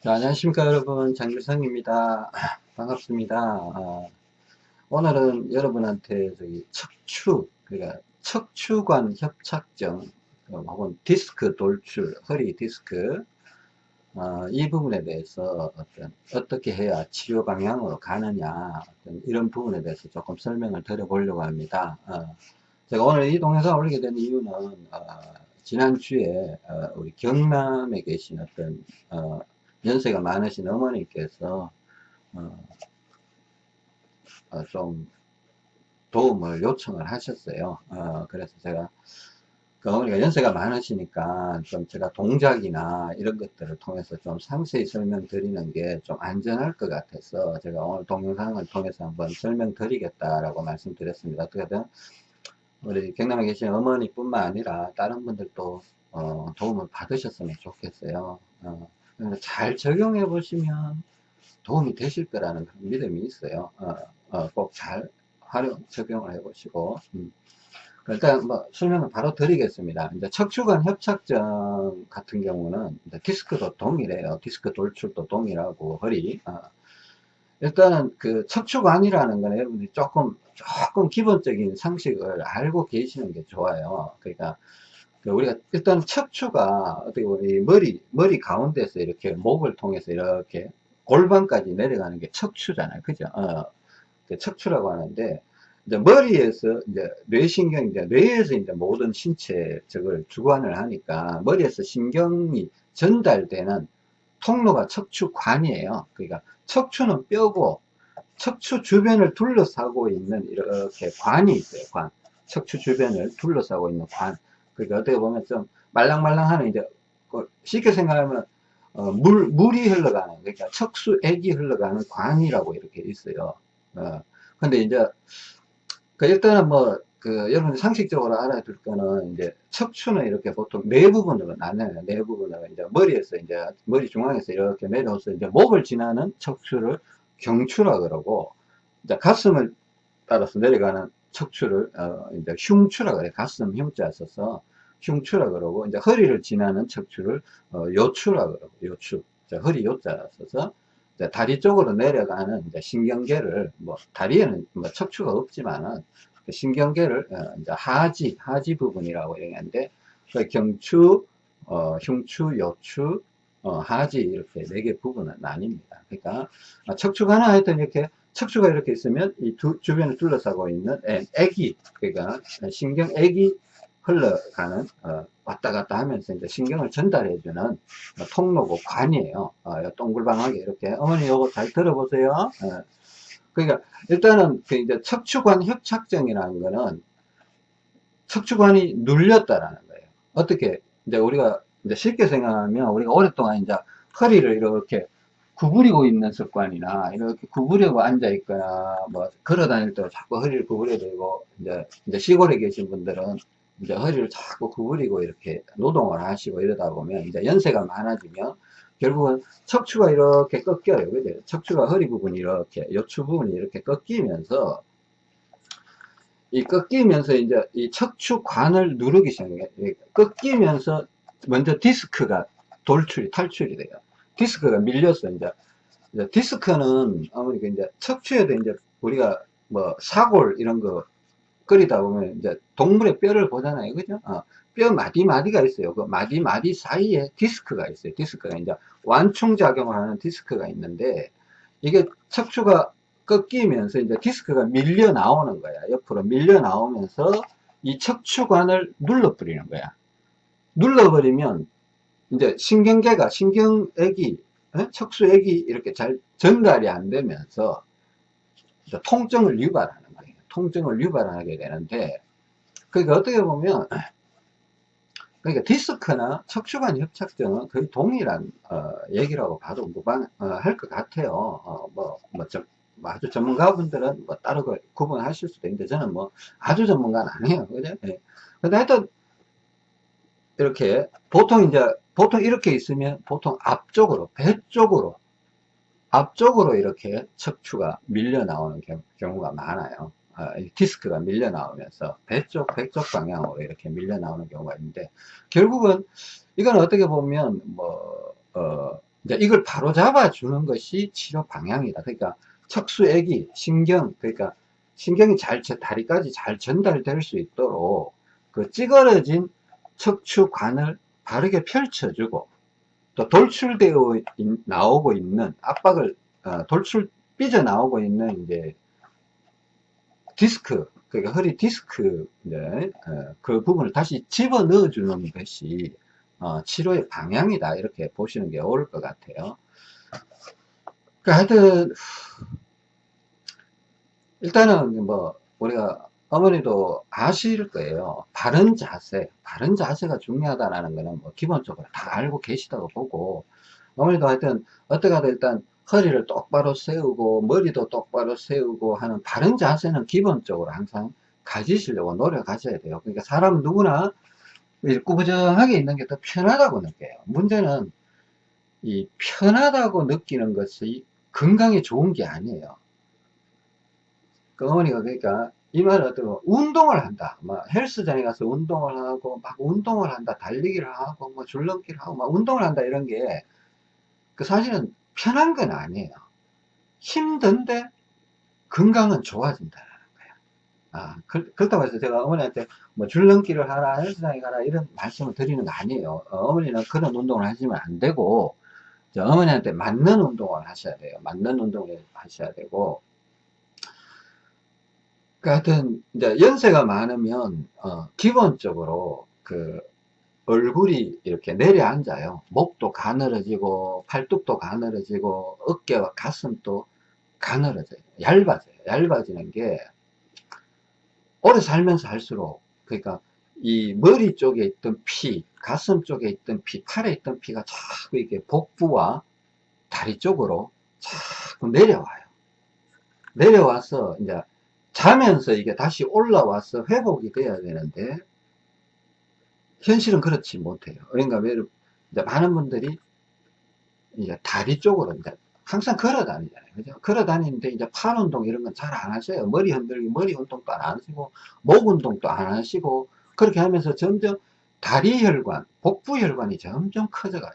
자, 안녕하십니까 여러분. 장규성입니다. 반갑습니다. 아, 오늘은 여러분한테 저기 척추 그러니까 척추관 협착증 어, 혹은 디스크 돌출 허리 디스크 어, 이 부분에 대해서 어떤 어떻게 해야 치료 방향으로 가느냐 이런 부분에 대해서 조금 설명을 드려 보려고 합니다. 어, 제가 오늘 이 동영상을 올리게 된 이유는 어, 지난주에 어, 우리 경남에 계신 어떤 연세가 많으신 어머니께서 어, 어, 좀 도움을 요청을 하셨어요. 어, 그래서 제가 그 어머니가 연세가 많으시니까 좀 제가 동작이나 이런 것들을 통해서 좀 상세히 설명드리는 게 좀 안전할 것 같아서 제가 오늘 동영상을 통해서 한번 설명드리겠다라고 말씀드렸습니다. 어떻게든 우리 경남에 계신 어머니뿐만 아니라 다른 분들도 어, 도움을 받으셨으면 좋겠어요. 어, 잘 적용해 보시면 도움이 되실 거라는 믿음이 있어요. 어, 어, 꼭 잘 활용, 적용을 해 보시고. 음. 일단 뭐 설명을 바로 드리겠습니다. 이제 척추관 협착증 같은 경우는 디스크도 동일해요. 디스크 돌출도 동일하고 허리. 어. 일단은 그 척추관이라는 건 여러분들이 조금 조금 기본적인 상식을 알고 계시는 게 좋아요. 그러니까 그 우리가 일단 척추가 어떻게 보면 머리 머리 가운데서 이렇게 목을 통해서 이렇게 골반까지 내려가는 게 척추잖아요. 그죠? 어, 그 척추라고 하는데 이제 머리에서 이제 뇌신경 이제 뇌에서 이제 모든 신체 저걸 주관을 하니까 머리에서 신경이 전달되는 통로가 척추관이에요. 그러니까 척추는 뼈고 척추 주변을 둘러싸고 있는 이렇게 관이 있어요 관. 척추 주변을 둘러싸고 있는 관 그러니까 어떻게 보면 좀 말랑말랑하는 이제 그 쉽게 생각하면 어, 물 물이 흘러가는 그러니까 척수액이 흘러가는 관이라고 이렇게 있어요. 어, 근데 이제 그 일단은 뭐 그 여러분 상식적으로 알아둘 거는 이제 척추는 이렇게 보통 네 부분으로 나눠요. 네 부분으로 이제 머리에서 이제 머리 중앙에서 이렇게 내려서 이제 목을 지나는 척추를 경추라 그러고 이제 가슴을 따라서 내려가는 척추를 어, 이제 흉추라 그래 가슴 흉자 써서 흉추라 그러고 이제 허리를 지나는 척추를 어, 요추라 그러고 요추 자, 허리 요자 써서 다리 쪽으로 내려가는 이제 신경계를 뭐 다리에는 뭐 척추가 없지만은 그 신경계를 어, 이제 하지 하지 부분이라고 얘기하는데 그 경추 어, 흉추 요추 어, 하지 이렇게 네 개 부분은 나뉩니다. 그러니까 척추가 하나 하여튼 이렇게 척추가 이렇게 있으면 이 두, 주변을 둘러싸고 있는 액이 그러니까 신경액이 흘러가는 어, 왔다 갔다 하면서 이제 신경을 전달해 주는 어, 통로고 관이에요. 어, 동글방하게 이렇게 어머니 이거 잘 들어보세요. 어, 그러니까 일단은 그 이제 척추관 협착증이라는 거는 척추관이 눌렸다라는 거예요. 어떻게 이제 우리가 이제 쉽게 생각하면 우리가 오랫동안 이제 허리를 이렇게 구부리고 있는 습관이나 이렇게 구부리고 앉아 있거나 뭐 걸어 다닐 때 자꾸 허리를 구부려 되고 이제 이제 시골에 계신 분들은 이제 허리를 자꾸 구부리고 이렇게 노동을 하시고 이러다 보면 이제 연세가 많아지면 결국은 척추가 이렇게 꺾여요. 그죠? 척추가 허리 부분이 이렇게 요추 부분이 이렇게 꺾이면서 이 꺾이면서 이제 이 척추관을 누르기 시작해요. 꺾이면서 먼저 디스크가 돌출이 탈출이 돼요. 디스크가 밀렸어 이제, 이제 디스크는 아무리 이제 척추에도 이제 우리가 뭐 사골 이런 거 끓이다 보면 이제 동물의 뼈를 보잖아요. 그죠? 어, 뼈 마디 마디가 있어요. 그 마디 마디 사이에 디스크가 있어요. 디스크가 이제 완충작용을 하는 디스크가 있는데 이게 척추가 꺾이면서 이제 디스크가 밀려 나오는 거야. 옆으로 밀려 나오면서 이 척추관을 눌러 버리는 거야. 눌러 버리면 이제 신경계가 신경액이 어? 척수액이 이렇게 잘 전달이 안 되면서 통증을 유발하는 거예요. 통증을 유발하게 되는데 그러니까 어떻게 보면 그러니까 디스크나 척추관 협착증은 거의 동일한 어, 얘기라고 봐도 무방할 어, 것 같아요. 어, 뭐, 뭐, 좀, 뭐 아주 전문가분들은 뭐 따로 그 구분하실 수도 있는데 저는 뭐 아주 전문가는 아니에요. 그죠? 예. 근데 하여튼 이렇게 보통 이제 보통 이렇게 있으면 보통 앞쪽으로 배 쪽으로 앞쪽으로 이렇게 척추가 밀려 나오는 경우, 가 많아요 어, 디스크가 밀려 나오면서 배쪽 배쪽 방향으로 이렇게 밀려 나오는 경우가 있는데 결국은 이건 어떻게 보면 뭐 어, 이제 이걸 바로 잡아 주는 것이 치료 방향이다. 그러니까 척수액이 신경, 그러니까 신경이 잘, 다리까지 잘 전달될 수 있도록 그 찌그러진 척추관을 바르게 펼쳐주고 또 돌출되어 있, 나오고 있는 압박을 어, 돌출 삐져 나오고 있는 이제 디스크 그러니까 허리 디스크 네, 어, 그 부분을 다시 집어 넣어 주는 것이 어, 치료의 방향이다. 이렇게 보시는 게 옳을 것 같아요. 그 하여튼 일단은 뭐 우리가 어머니도 아실 거예요. 바른 자세 바른 자세가 중요하다는 거는 뭐 기본적으로 다 알고 계시다고 보고 어머니도 하여튼 어떻게든 일단 허리를 똑바로 세우고 머리도 똑바로 세우고 하는 바른 자세는 기본적으로 항상 가지시려고 노력하셔야 돼요. 그러니까 사람은 누구나 꾸부정하게 있는 게 더 편하다고 느껴요. 문제는 이 편하다고 느끼는 것이 건강에 좋은 게 아니에요. 그 어머니가 그러니까 이 말은 어떤 운동을 한다. 막 헬스장에 가서 운동을 하고 막 운동을 한다. 달리기를 하고 뭐 줄넘기를 하고 막 운동을 한다. 이런 게 그 사실은 편한 건 아니에요. 힘든데 건강은 좋아진다는 거예요 아 그, 그렇다고 해서 제가 어머니한테 뭐 줄넘기를 하라 헬스장에 가라 이런 말씀을 드리는 거 아니에요. 어, 머니는 그런 운동을 하시면 안 되고 어머니한테 맞는 운동을 하셔야 돼요. 맞는 운동을 하셔야 되고 그 하여튼 이제 연세가 많으면 어, 기본적으로 그 얼굴이 이렇게 내려앉아요. 목도 가늘어지고 팔뚝도 가늘어지고 어깨와 가슴도 가늘어져요. 얇아져요. 얇아지는 게 오래 살면서 할수록 그러니까 이 머리 쪽에 있던 피 가슴 쪽에 있던 피 팔에 있던 피가 자꾸 이게 복부와 다리 쪽으로 자꾸 내려와요. 내려와서 이제 자면서 이게 다시 올라와서 회복이 돼야 되는데 현실은 그렇지 못해요. 그러니까 왜 이제 많은 분들이 이제 다리 쪽으로 이제 항상 걸어 다니잖아요. 그죠? 걸어 다니는데 이제 팔 운동 이런 건 잘 안 하셔요. 머리 흔들기, 머리 운동도 안 하시고, 목 운동도 안 하시고, 그렇게 하면서 점점 다리 혈관, 복부 혈관이 점점 커져가요.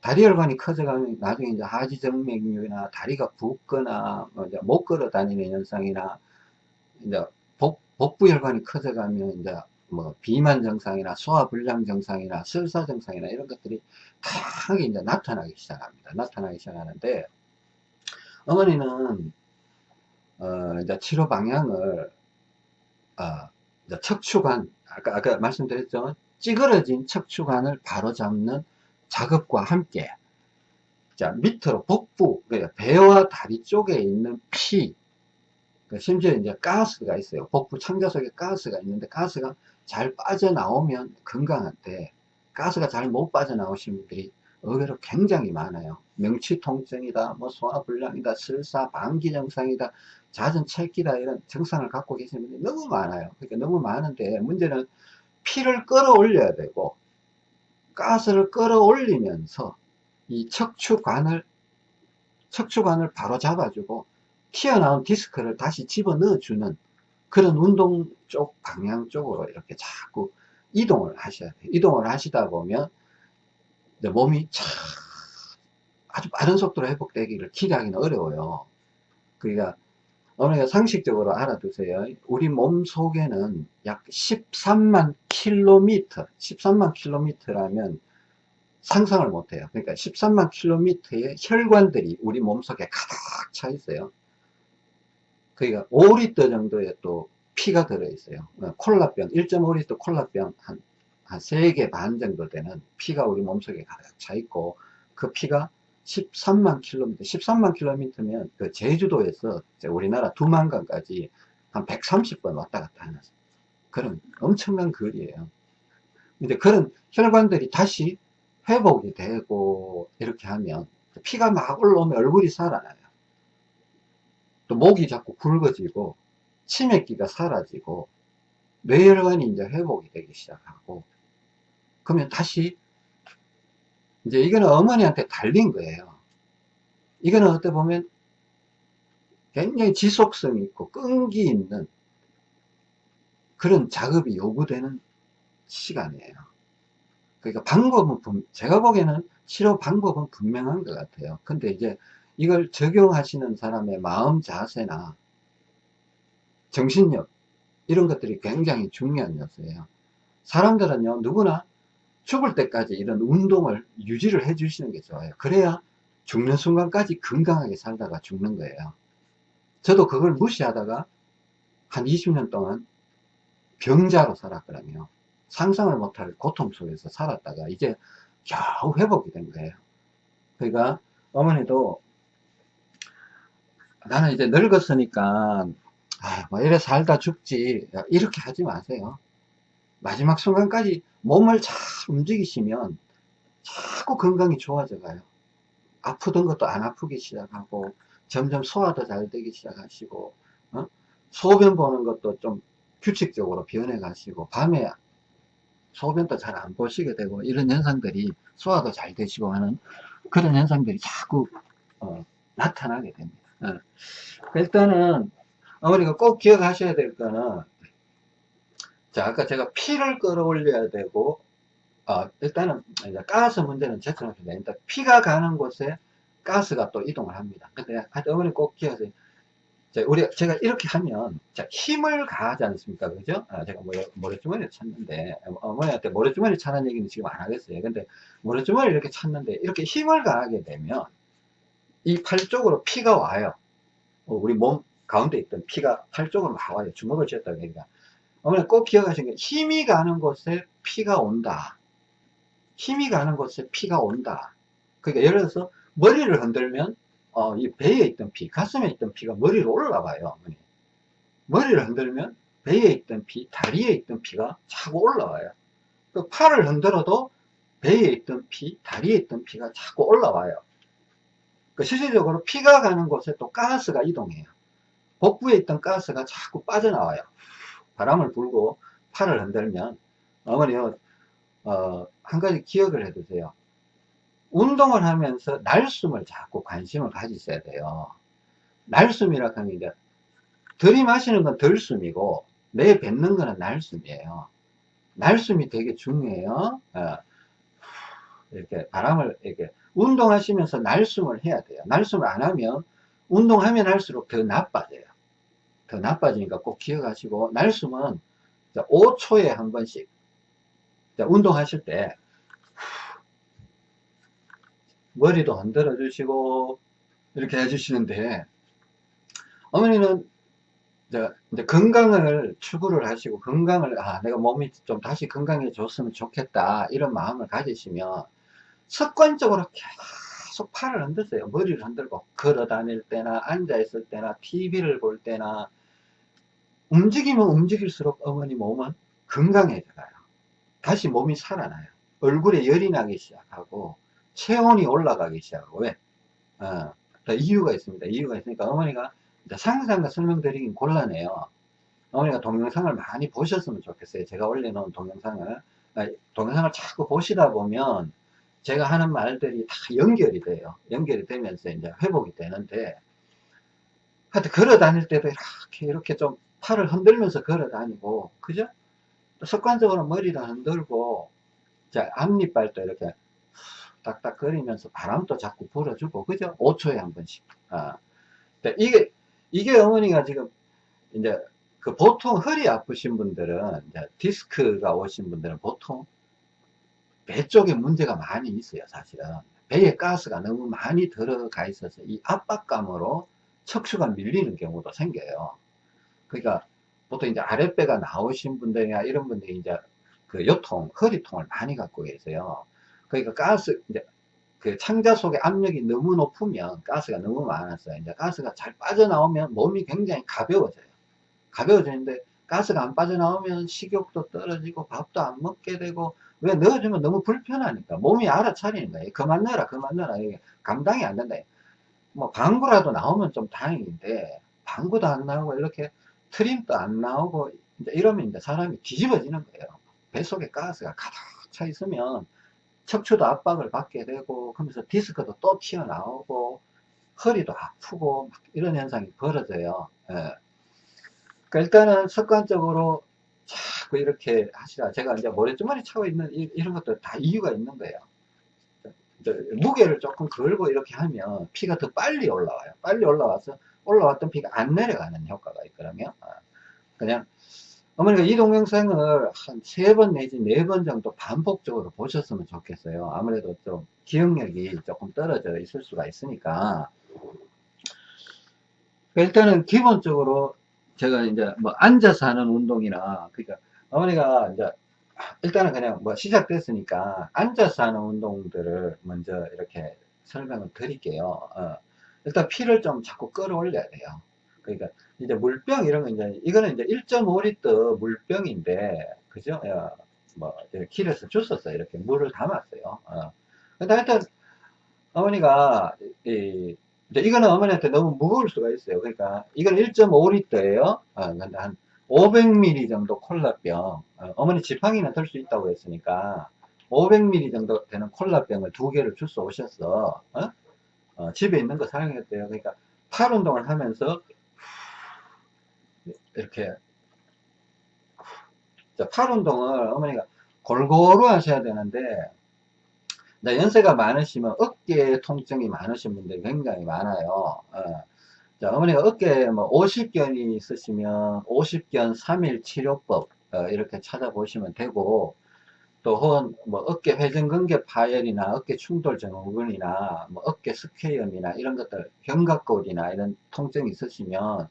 다리 혈관이 커져가면 나중에 이제 하지정맥류나 다리가 붓거나, 뭐 이제 못 걸어 다니는 현상이나 이제 복, 복부 혈관이 커져가면 이제 뭐 비만 증상이나 소화불량 증상이나 설사 증상이나 이런 것들이 다 이제 나타나기 시작합니다. 나타나기 시작하는데 어머니는 어 이제 치료 방향을 어 이제 척추관 아까 아까 말씀드렸죠 찌그러진 척추관을 바로잡는 작업과 함께 자 밑으로 복부 그러니까 배와 다리 쪽에 있는 피그 심지어 이제 가스가 있어요. 복부 창자 속에 가스가 있는데 가스가 잘 빠져나오면 건강한데 가스가 잘 못 빠져나오신 분들이 의외로 굉장히 많아요. 명치 통증이다, 뭐 소화불량이다, 설사, 방기 증상이다, 잦은 체기다 이런 증상을 갖고 계시는 분들이 너무 많아요. 그러니까 너무 많은데 문제는 피를 끌어올려야 되고 가스를 끌어올리면서 이 척추관을 척추관을 바로 잡아주고 튀어나온 디스크를 다시 집어넣어 주는 그런 운동 쪽 방향 쪽으로 이렇게 자꾸 이동을 하셔야 돼요. 이동을 하시다 보면 몸이 참 아주 빠른 속도로 회복되기를 기대하기는 어려워요. 그러니까 어머니가 상식적으로 알아두세요. 우리 몸 속에는 약 13만 킬로미터 13만 킬로미터라면 상상을 못해요. 그러니까 13만 킬로미터의 혈관들이 우리 몸 속에 가득 차 있어요 그러니까 5리터 정도의 또 피가 들어있어요. 어, 콜라병, 1.5리터 콜라병 한, 한 3개 반 정도 되는 피가 우리 몸속에 가득 차 있고 그 피가 13만 킬로미터, 13만 킬로미터면 그 제주도에서 우리나라 두만강까지 한 130번 왔다 갔다 하는 그런 엄청난 거리예요. 이제 그런 혈관들이 다시 회복이 되고 이렇게 하면 피가 막 올라오면 얼굴이 살아나요. 또 목이 자꾸 굵어지고 치맥기가 사라지고 뇌혈관이 이제 회복이 되기 시작하고 그러면 다시 이제 이거는 어머니한테 달린 거예요 이거는 어떻게 보면 굉장히 지속성 있고 끈기 있는 그런 작업이 요구되는 시간이에요 그러니까 방법은, 분- 제가 보기에는 치료 방법은 분명한 것 같아요. 근데 이제 이걸 적용하시는 사람의 마음 자세나 정신력, 이런 것들이 굉장히 중요한 요소예요. 사람들은요, 누구나 죽을 때까지 이런 운동을 유지를 해 주시는 게 좋아요. 그래야 죽는 순간까지 건강하게 살다가 죽는 거예요. 저도 그걸 무시하다가 한 20년 동안 병자로 살았거든요. 상상을 못할 고통 속에서 살았다가 이제 겨우 회복이 된 거예요. 그러니까 어머니도 나는 이제 늙었으니까 아, 뭐 이래 살다 죽지 이렇게 하지 마세요. 마지막 순간까지 몸을 잘 움직이시면 자꾸 건강이 좋아져 가요. 아프던 것도 안 아프기 시작하고 점점 소화도 잘 되기 시작하시고 어? 소변 보는 것도 좀 규칙적으로 변해 가시고 밤에 소변도 잘 안 보시게 되고 이런 현상들이 소화도 잘 되시고 하는 그런 현상들이 자꾸 어, 나타나게 됩니다. 어. 일단은 어머니가 꼭 기억하셔야 될 거는 자 아까 제가 피를 끌어올려야 되고 어, 일단은 가스 문제는 제쳐놓습니다. 일단 피가 가는 곳에 가스가 또 이동을 합니다. 근데 어머니 꼭 기억하세요. 자, 우리 제가 이렇게 하면 자, 힘을 가하지 않습니까? 그죠? 아, 제가 모래, 모래주머니를 찾는데 어머니한테 모래주머니 찾는 얘기는 지금 안 하겠어요. 근데 모래주머니를 이렇게 찾는데 이렇게 힘을 가하게 되면 이 팔 쪽으로 피가 와요. 어, 우리 몸 가운데 있던 피가 팔 쪽으로 나와요. 주먹을 쥐었다 그러니까. 어머니 꼭 기억하시는 게 힘이 가는 곳에 피가 온다. 힘이 가는 곳에 피가 온다. 그러니까 예를 들어서 머리를 흔들면 어, 이 배에 있던 피, 가슴에 있던 피가 머리로 올라가요. 어머니. 머리를 흔들면 배에 있던 피, 다리에 있던 피가 자꾸 올라와요. 그 팔을 흔들어도 배에 있던 피, 다리에 있던 피가 자꾸 올라와요. 그 실질적으로 피가 가는 곳에 또 가스가 이동해요. 복부에 있던 가스가 자꾸 빠져나와요. 바람을 불고 팔을 흔들면 어머니요 어, 한 가지 기억을 해두세요. 운동을 하면서 날숨을 자꾸 관심을 가지셔야 돼요. 날숨이라 하는 게 이제 들이마시는 건 덜숨이고 내 뱉는 거는 날숨이에요. 날숨이 되게 중요해요. 어, 이렇게 바람을 이렇게 운동하시면서 날숨을 해야 돼요. 날숨을 안 하면 운동하면 할수록 더 나빠져요. 더 나빠지니까 꼭 기억하시고 날숨은 5초에 한 번씩 운동하실 때 머리도 흔들어 주시고 이렇게 해주시는데 어머니는 이제, 건강을 추구를 하시고 건강을 아 내가 몸이 좀 다시 건강해졌으면 좋겠다 이런 마음을 가지시면 습관적으로 계속 팔을 흔드세요 머리를 흔들고 걸어 다닐 때나 앉아 있을 때나 TV를 볼 때나 움직이면 움직일수록 어머니 몸은 건강해져가요 다시 몸이 살아나요 얼굴에 열이 나기 시작하고 체온이 올라가기 시작하고 왜? 어, 이유가 있습니다. 이유가 있으니까 어머니가 상상과 설명드리긴 곤란해요. 어머니가 동영상을 많이 보셨으면 좋겠어요. 제가 올려놓은 동영상을 아, 동영상을 자꾸 보시다 보면 제가 하는 말들이 다 연결이 돼요. 연결이 되면서 이제 회복이 되는데 하여튼 걸어 다닐 때도 이렇게 이렇게 좀 팔을 흔들면서 걸어 다니고 그죠? 습관적으로 머리를 흔들고 자 앞니빨도 이렇게 딱딱거리면서 바람도 자꾸 불어주고, 그죠? 5초에 한 번씩. 아. 이게, 이게 어머니가 지금, 이제, 그 보통 허리 아프신 분들은, 디스크가 오신 분들은 보통 배 쪽에 문제가 많이 있어요, 사실은. 배에 가스가 너무 많이 들어가 있어서 이 압박감으로 척추가 밀리는 경우도 생겨요. 그러니까 보통 이제 아랫배가 나오신 분들이나 이런 분들이 이제 그 요통, 허리통을 많이 갖고 계세요. 그러니까 가스, 이제 그 창자 속에 압력이 너무 높으면 가스가 너무 많았어요. 이제 가스가 잘 빠져나오면 몸이 굉장히 가벼워져요. 가벼워지는데 가스가 안 빠져나오면 식욕도 떨어지고 밥도 안 먹게 되고 왜 넣어주면 너무 불편하니까 몸이 알아차리는 거예요. 그만 넣어라, 그만 넣어라. 이게 감당이 안 된다. 뭐 방구라도 나오면 좀 다행인데 방구도 안 나오고 이렇게 트림도 안 나오고 이러면 이제 사람이 뒤집어지는 거예요. 뱃속에 가스가 가득 차 있으면 척추도 압박을 받게 되고 그러면서 디스크도 또 튀어나오고 허리도 아프고 이런 현상이 벌어져요 예. 그러니까 일단은 습관적으로 자꾸 이렇게 하시라. 제가 이제 모래주머니 차고 있는 이, 런 것도 다 이유가 있는 거예요. 무게를 조금 걸고 이렇게 하면 피가 더 빨리 올라와요. 빨리 올라와서 올라왔던 피가 안 내려가는 효과가 있거든요. 아, 그냥 어머니가 이 동영상을 한 세 번 내지 네 번 정도 반복적으로 보셨으면 좋겠어요. 아무래도 좀 기억력이 조금 떨어져 있을 수가 있으니까. 일단은 기본적으로 제가 이제 뭐 앉아서 하는 운동이나 그러니까 어머니가 이제 일단은 그냥 뭐 시작됐으니까 앉아서 하는 운동들을 먼저 이렇게 설명을 드릴게요. 어. 일단 피를 좀 자꾸 끌어올려야 돼요. 그러니까 이제 물병 이런 거 이제 이거는 이제 1.5리터 물병인데 그죠? 어, 뭐 길에서 주웠어 이렇게 물을 담았어요. 어. 근데 하여튼 어머니가 이 이거는 어머니한테 너무 무거울 수가 있어요. 그러니까 이건 1.5리터예요. 어, 근데 한 500ml 정도 콜라병 어, 머니 지팡이는 들 수 있다고 했으니까 500ml 정도 되는 콜라병을 두 개를 주워 오셨어 어? 어, 집에 있는 거 사용했대요 그러니까 팔 운동을 하면서 이렇게 팔 운동을 어머니가 골고루 하셔야 되는데 연세가 많으시면 어깨 통증이 많으신 분들이 굉장히 많아요 어. 자, 어머니가 어깨에 뭐 50견이 있으시면 50견 3일 치료법 어, 이렇게 찾아보시면 되고 또 혹은 뭐 어깨 회전근개 파열이나 어깨 충돌 증후군이나 뭐 어깨 스퀘염이나 이런 것들 견갑골이나 이런 통증이 있으시면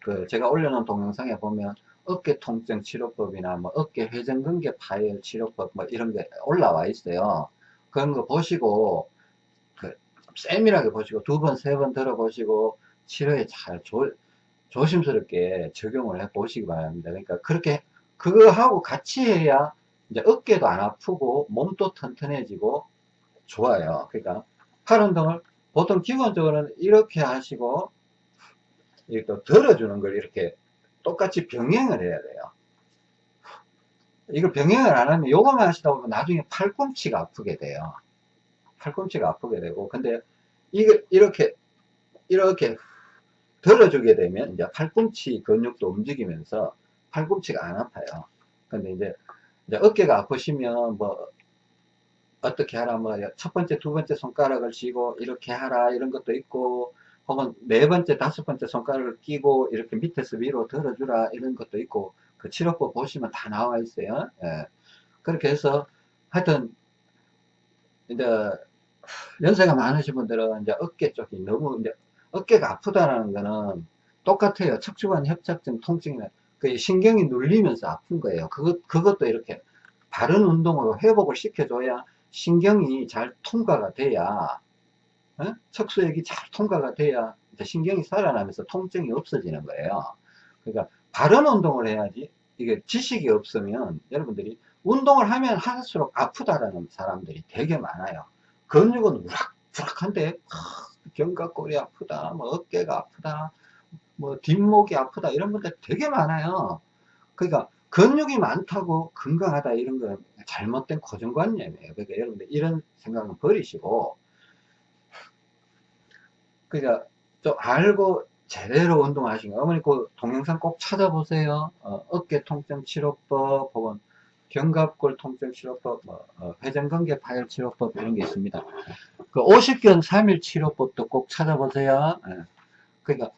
그 제가 올려놓은 동영상에 보면 어깨 통증 치료법이나 뭐 어깨 회전근개 파열 치료법 뭐 이런 게 올라와 있어요. 그런 거 보시고 그 세밀하게 보시고 두 번 세 번 들어보시고 치료에 잘 조, 조심스럽게 적용을 해 보시기 바랍니다. 그러니까 그렇게 그거 하고 같이 해야 이제 어깨도 안 아프고 몸도 튼튼해지고 좋아요. 그러니까 팔 운동을 보통 기본적으로는 이렇게 하시고 이렇게 또 들어주는 걸 이렇게 똑같이 병행을 해야 돼요. 이걸 병행을 안 하면 요거만 하시다 보면 나중에 팔꿈치가 아프게 돼요. 팔꿈치가 아프게 되고 근데 이거 이렇게 이렇게 들어주게 되면 이제 팔꿈치 근육도 움직이면서 팔꿈치가 안 아파요. 근데 이제, 이제 어깨가 아프시면 뭐 어떻게 하라 뭐 첫 번째 두 번째 손가락을 쥐고 이렇게 하라 이런 것도 있고 혹은 네 번째 다섯 번째 손가락을 끼고 이렇게 밑에서 위로 들어주라 이런 것도 있고 그 치료법 보시면 다 나와 있어요. 예. 그렇게 해서 하여튼 이제 연세가 많으신 분들은 이제 어깨 쪽이 너무 이제 어깨가 아프다라는 거는 똑같아요. 척추관 협착증 통증이나 그 신경이 눌리면서 아픈 거예요. 그것, 그것도 이렇게 바른 운동으로 회복을 시켜줘야 신경이 잘 통과가 돼야 어? 척수액이 잘 통과가 돼야 신경이 살아나면서 통증이 없어지는 거예요. 그러니까 바른 운동을 해야지 이게 지식이 없으면 여러분들이 운동을 하면 할수록 아프다라는 사람들이 되게 많아요. 근육은 우락부락한데 견갑골이 아프다, 뭐 어깨가 아프다, 뭐 뒷목이 아프다 이런 분들 되게 많아요. 그러니까 근육이 많다고 건강하다 이런 건 잘못된 고정관념이에요. 그러니까 여러분들 이런 생각은 버리시고 그러니까 좀 알고 제대로 운동하신 거 어머니 그 동영상 꼭 찾아보세요. 어, 어깨 통증 치료법 혹은 견갑골 통증 치료법, 뭐, 어, 회전근개 파열 치료법 이런 게 있습니다. 그 50견 3일 치료법도 꼭 찾아보세요. 예. 그러니까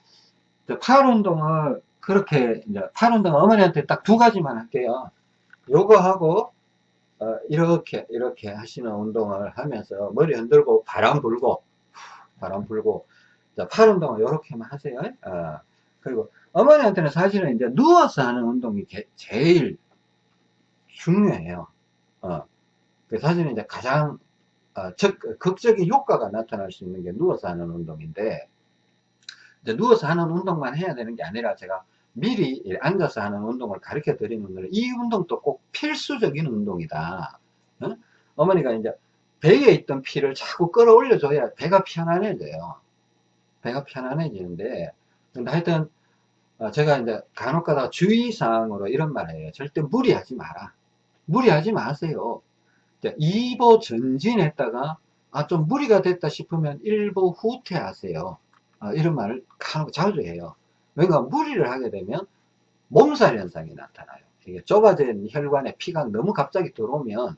팔 운동을 그렇게 이제 팔 운동 어머니한테 딱 두 가지만 할게요. 요거 하고 어, 이렇게 이렇게 하시는 운동을 하면서 머리 흔들고 바람 불고 바람 불고 팔 운동을 이렇게만 하세요. 어, 그리고 어머니한테는 사실은 이제 누워서 하는 운동이 게, 제일 중요해요. 어, 그 사실은 이제 가장 어, 적, 극적인 효과가 나타날 수 있는 게 누워서 하는 운동인데 이제 누워서 하는 운동만 해야 되는 게 아니라 제가 미리 앉아서 하는 운동을 가르쳐 드리는 이 운동도 꼭 필수적인 운동이다. 어? 어머니가 이제 배에 있던 피를 자꾸 끌어올려 줘야 배가 편안해져요. 배가 편안해지는데 근데 하여튼 어, 제가 이제 간혹 가다 주의사항으로 이런 말 해요. 절대 무리하지 마라. 무리하지 마세요. 2보 전진했다가 아, 좀 무리가 됐다 싶으면 1보 후퇴하세요. 아, 이런 말을 간혹 자주 해요. 왜냐 무리를 하게 되면 몸살 현상이 나타나요. 이게 좁아진 혈관에 피가 너무 갑자기 들어오면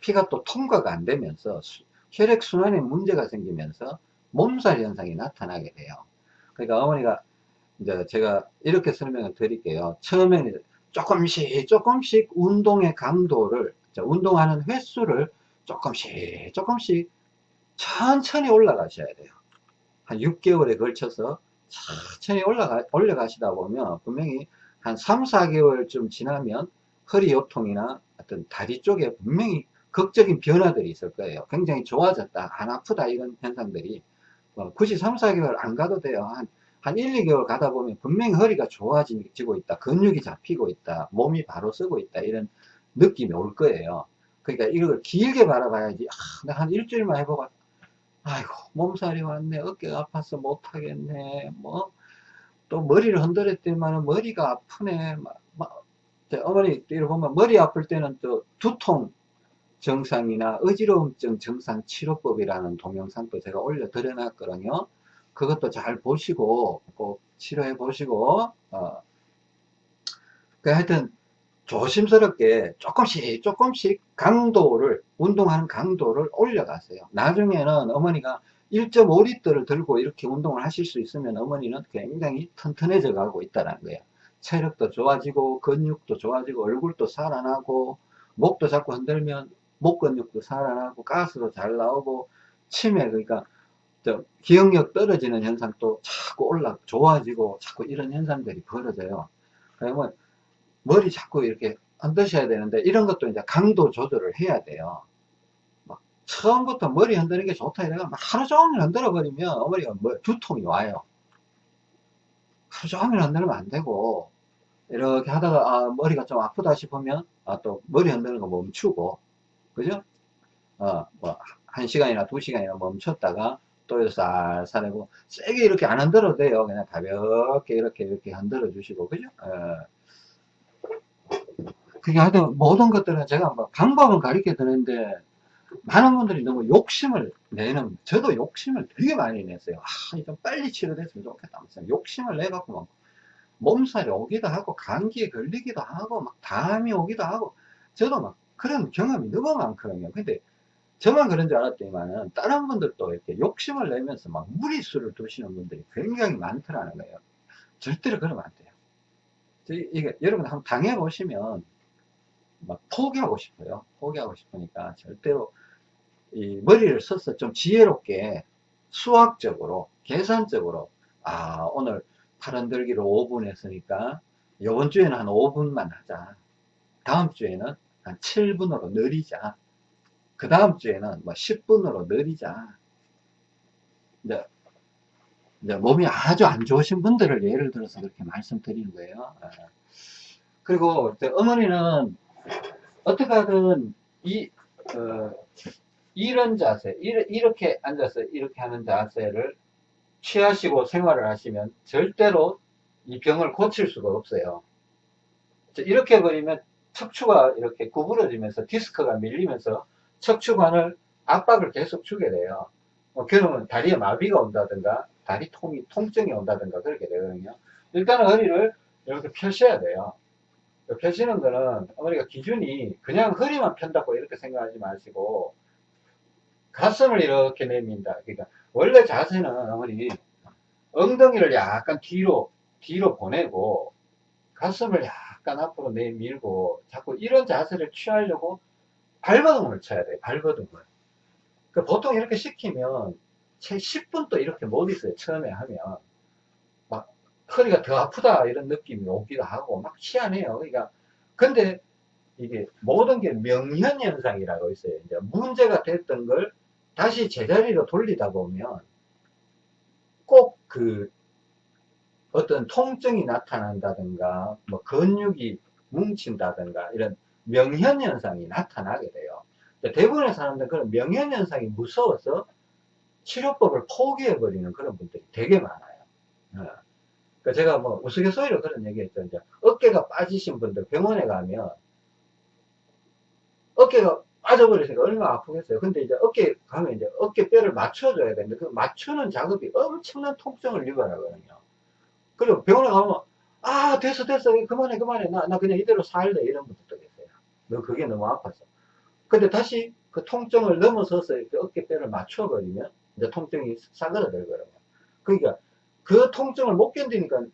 피가 또 통과가 안 되면서 수- 혈액순환에 문제가 생기면서 몸살 현상이 나타나게 돼요. 그러니까 어머니가 이제 제가 이렇게 설명을 드릴게요. 처음에는 조금씩 조금씩 운동의 강도를 자, 운동하는 횟수를 조금씩 조금씩 천천히 올라가셔야 돼요. 한 6개월에 걸쳐서 천천히 올라가, 올려가시다 보면 분명히 한 3, 4개월쯤 지나면 허리 요통이나 어떤 다리 쪽에 분명히 극적인 변화들이 있을 거예요. 굉장히 좋아졌다, 안 아프다 이런 현상들이 어, 굳이 3, 4개월 안 가도 돼요. 한, 한 1, 2개월 가다 보면 분명히 허리가 좋아지고 있다, 근육이 잡히고 있다, 몸이 바로 쓰고 있다 이런 느낌이 올 거예요. 그러니까 이걸 길게 바라봐야지. 아, 나 한 일주일만 해보고 아이고 몸살이 왔네 어깨가 아파서 못하겠네 뭐 또 머리를 흔들었더니만 머리가 아프네 막, 막, 저 어머니 이렇게 보면 머리 아플 때는 또 두통 증상이나 어지러움증 증상 치료법이라는 동영상도 제가 올려 드려 놨거든요. 그것도 잘 보시고 꼭 치료해 보시고 어. 그 하여튼 조심스럽게 조금씩 조금씩 강도를 운동하는 강도를 올려가세요. 나중에는 어머니가 1.5리터를 들고 이렇게 운동을 하실 수 있으면 어머니는 굉장히 튼튼해져 가고 있다는 거예요. 체력도 좋아지고 근육도 좋아지고 얼굴도 살아나고 목도 자꾸 흔들면 목 근육도 살아나고 가스도 잘 나오고 치매 그러니까 저 기억력 떨어지는 현상도 자꾸 올라 좋아지고 자꾸 이런 현상들이 벌어져요 그러면 머리 자꾸 이렇게 흔드셔야 되는데 이런 것도 이제 강도 조절을 해야 돼요. 막 처음부터 머리 흔드는 게 좋다 이래가 막 하루 종일 흔들어 버리면 어머니가 뭐 두통이 와요. 하루 종일 흔들면 안 되고 이렇게 하다가 아, 머리가 좀 아프다 싶으면 아, 또 머리 흔드는 거 멈추고 그죠? 어, 뭐 한 시간이나 두 시간이나 멈췄다가 또 쌀쌀 하고 세게 이렇게 안 흔들어도 돼요. 그냥 가볍게 이렇게 이렇게 흔들어 주시고 그죠? 어. 그게 하여튼 모든 것들은 제가 뭐 방법은 가르쳐 드는데 많은 분들이 너무 욕심을 내는 저도 욕심을 되게 많이 냈어요 아, 좀 빨리 치료됐으면 좋겠다 욕심을 내갖고 막 몸살이 오기도 하고 감기에 걸리기도 하고 막 담이 오기도 하고 저도 막 그런 경험이 너무 많거든요 근데 저만 그런 줄 알았더니만은 다른 분들도 이렇게 욕심을 내면서 막 무리수를 두시는 분들이 굉장히 많더라는 거예요 절대로 그러면 안 돼요 이게 여러분 한번 당해 보시면 막 포기하고 싶어요. 포기하고 싶으니까 절대로 이 머리를 써서 좀 지혜롭게 수학적으로 계산적으로 아 오늘 팔 흔들기로 5분 했으니까 이번 주에는 한 5분만 하자. 다음 주에는 한 7분으로 늘리자. 그 다음 주에는 뭐 10분으로 늘리자. 이제, 이제 몸이 아주 안 좋으신 분들을 예를 들어서 그렇게 말씀드리는 거예요. 아. 그리고 어머니는 어떻게 하든 이 어, 이런 자세 이렇게 앉아서 이렇게 하는 자세를 취하시고 생활을 하시면 절대로 이 병을 고칠 수가 없어요 이렇게 버리면 척추가 이렇게 구부러지면서 디스크가 밀리면서 척추관을 압박을 계속 주게 돼요. 뭐 그러면 다리에 마비가 온다든가 다리 통이 통증이 온다든가 그렇게 되거든요. 일단은 허리를 이렇게 펴셔야 돼요. 펴시는 거는 어머니가 기준이 그냥 허리만 편다고 이렇게 생각하지 마시고 가슴을 이렇게 내민다. 그러니까 원래 자세는 어머니 엉덩이를 약간 뒤로 뒤로 보내고 가슴을 약간 앞으로 내밀고 자꾸 이런 자세를 취하려고 발버둥을 쳐야 돼요. 발버둥을. 그 보통 이렇게 시키면 채 10분 또 이렇게 못 있어요. 처음에 하면. 허리가 더 아프다 이런 느낌이 오기도 하고 막 희한해요. 그러니까 근데 이게 모든 게 명현현상이라고 있어요. 이제 문제가 됐던 걸 다시 제자리로 돌리다 보면 꼭 그 어떤 통증이 나타난다든가 뭐 근육이 뭉친다든가 이런 명현현상이 나타나게 돼요. 대부분의 사람들은 그런 명현현상이 무서워서 치료법을 포기해버리는 그런 분들이 되게 많아요. 어. 그러니까 제가 뭐 우스갯소리로 그런 얘기 했죠. 이제 어깨가 빠지신 분들 병원에 가면 어깨가 빠져버리니까 얼마나 아프겠어요. 근데 이제 어깨 가면 이제 어깨뼈를 맞춰줘야 되는데 그 맞추는 작업이 엄청난 통증을 유발하거든요. 그리고 병원에 가면 아, 됐어, 됐어. 그만해, 그만해. 나, 나 그냥 이대로 살래. 이런 분들도 계세요. 너 그게 너무 아파서. 근데 다시 그 통증을 넘어서서 이렇게 어깨뼈를 맞춰버리면 이제 통증이 싸그라들거든요. 그러니까 그 통증을 못 견디니까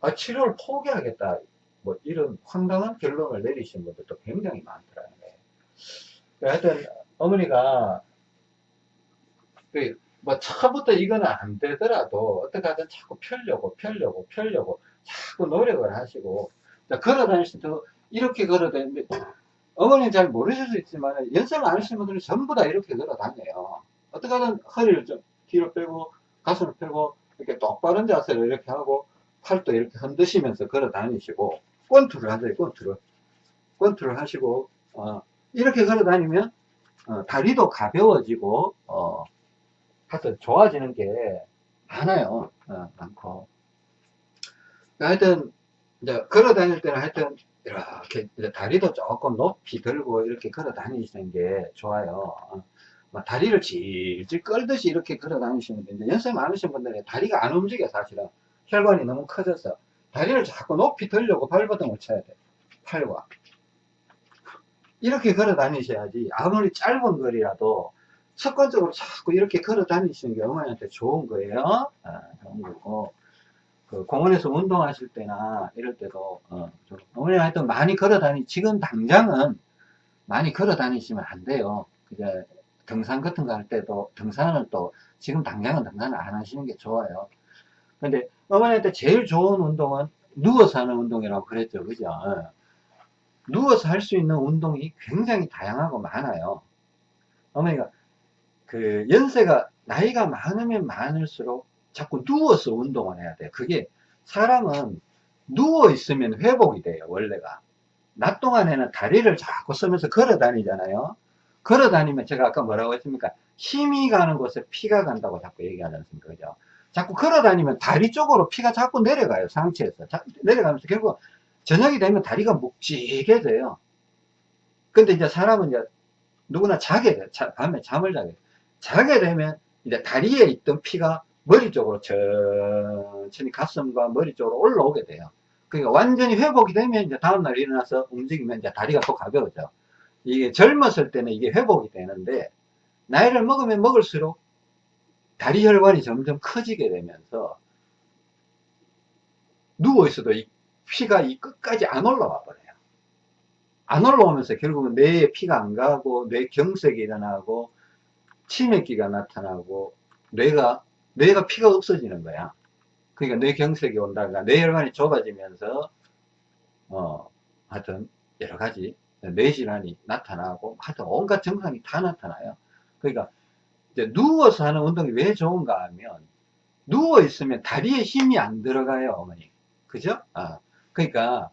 아, 치료를 포기하겠다. 뭐 이런 황당한 결론을 내리신 분들도 굉장히 많더라고요. 하여튼 어머니가 그 뭐 처음부터 이거는 안 되더라도 어떻게 하든 자꾸 펴려고 펴려고 펴려고 자꾸 노력을 하시고 걸어 다니실 때도 이렇게 걸어 다니는데 어머니는 잘 모르실 수 있지만 연세 많으신 분들은 전부 다 이렇게 걸어 다녀요. 어떻게 하든 허리를 좀 뒤로 빼고 가슴을 펴고 이렇게 똑바른 자세로 이렇게 하고 팔도 이렇게 흔드시면서 걸어 다니시고 권투를 하세요 권투를. 권투를 하시고 어, 이렇게 걸어 다니면 어, 다리도 가벼워지고 어, 하여튼 좋아지는 게 많아요. 어, 많고. 하여튼 이제 걸어 다닐 때는 하여튼 이렇게 다리도 조금 높이 들고 이렇게 걸어 다니시는 게 좋아요. 어, 다리를 질질 끌듯이 이렇게 걸어 다니시는 데 이제 연세 많으신 분들은 다리가 안 움직여 사실은. 혈관이 너무 커져서. 다리를 자꾸 높이 들려고 발버둥을 쳐야 돼요 팔과. 이렇게 걸어 다니셔야지 아무리 짧은 거리라도 습관적으로 자꾸 이렇게 걸어 다니시는 게 어머니한테 좋은 거예요? 아, 좋은 거고. 그 공원에서 운동하실 때나 이럴 때도 어, 어머니 하여튼 많이 걸어 다니 지금 당장은 많이 걸어 다니시면 안 돼요. 이제 등산 같은 거 할 때도 등산은 또 지금 당장은 등산을 안 하시는 게 좋아요. 근데 어머니한테 제일 좋은 운동은 누워서 하는 운동이라고 그랬죠. 그죠? 어. 누워서 할 수 있는 운동이 굉장히 다양하고 많아요. 어머니가 그 연세가 나이가 많으면 많을수록 자꾸 누워서 운동을 해야 돼요 그게 사람은 누워 있으면 회복이 돼요 원래가. 낮 동안에는 다리를 자꾸 쓰면서 걸어 다니잖아요. 걸어 다니면 제가 아까 뭐라고 했습니까? 힘이 가는 곳에 피가 간다고 자꾸 얘기하지 않습니까? 그죠? 자꾸 걸어 다니면 다리 쪽으로 피가 자꾸 내려가요 상체에서. 자, 내려가면서 결국 저녁이 되면 다리가 묵직해져요. 근데 이제 사람은 이제 누구나 자게 돼. 자, 밤에 잠을 자게 돼. 자게 되면 이제 다리에 있던 피가 머리 쪽으로 천천히 가슴과 머리 쪽으로 올라오게 돼요. 그러니까 완전히 회복이 되면 이제 다음날 일어나서 움직이면 이제 다리가 더 가벼워져. 이게 젊었을 때는 이게 회복이 되는데 나이를 먹으면 먹을수록 다리 혈관이 점점 커지게 되면서 누워 있어도 이 피가 이 끝까지 안 올라와 버려요. 안 올라오면서 결국은 뇌에 피가 안 가고 뇌 경색이 일어나고 치매기가 나타나고 뇌가 뇌가 피가 없어지는 거야. 그러니까 뇌경색이 온다가 뇌혈관이 좁아지면서 어 하여튼 여러 가지 뇌질환이 나타나고 하여튼 온갖 증상이 다 나타나요. 그러니까 이제 누워서 하는 운동이 왜 좋은가 하면 누워 있으면 다리에 힘이 안 들어가요 어머니. 그죠? 아 그러니까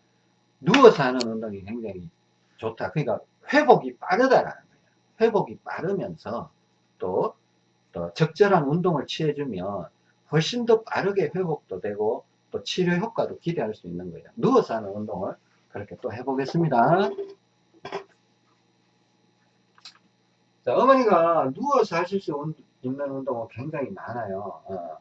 누워서 하는 운동이 굉장히 좋다. 그러니까 회복이 빠르다라는 거예요 회복이 빠르면서 또, 또 적절한 운동을 취해주면 훨씬 더 빠르게 회복도 되고 또 치료 효과도 기대할 수 있는 거예요 누워서 하는 운동을 그렇게 또 해보겠습니다 자, 어머니가 누워서 하실 수 있는 운동은 굉장히 많아요. 어.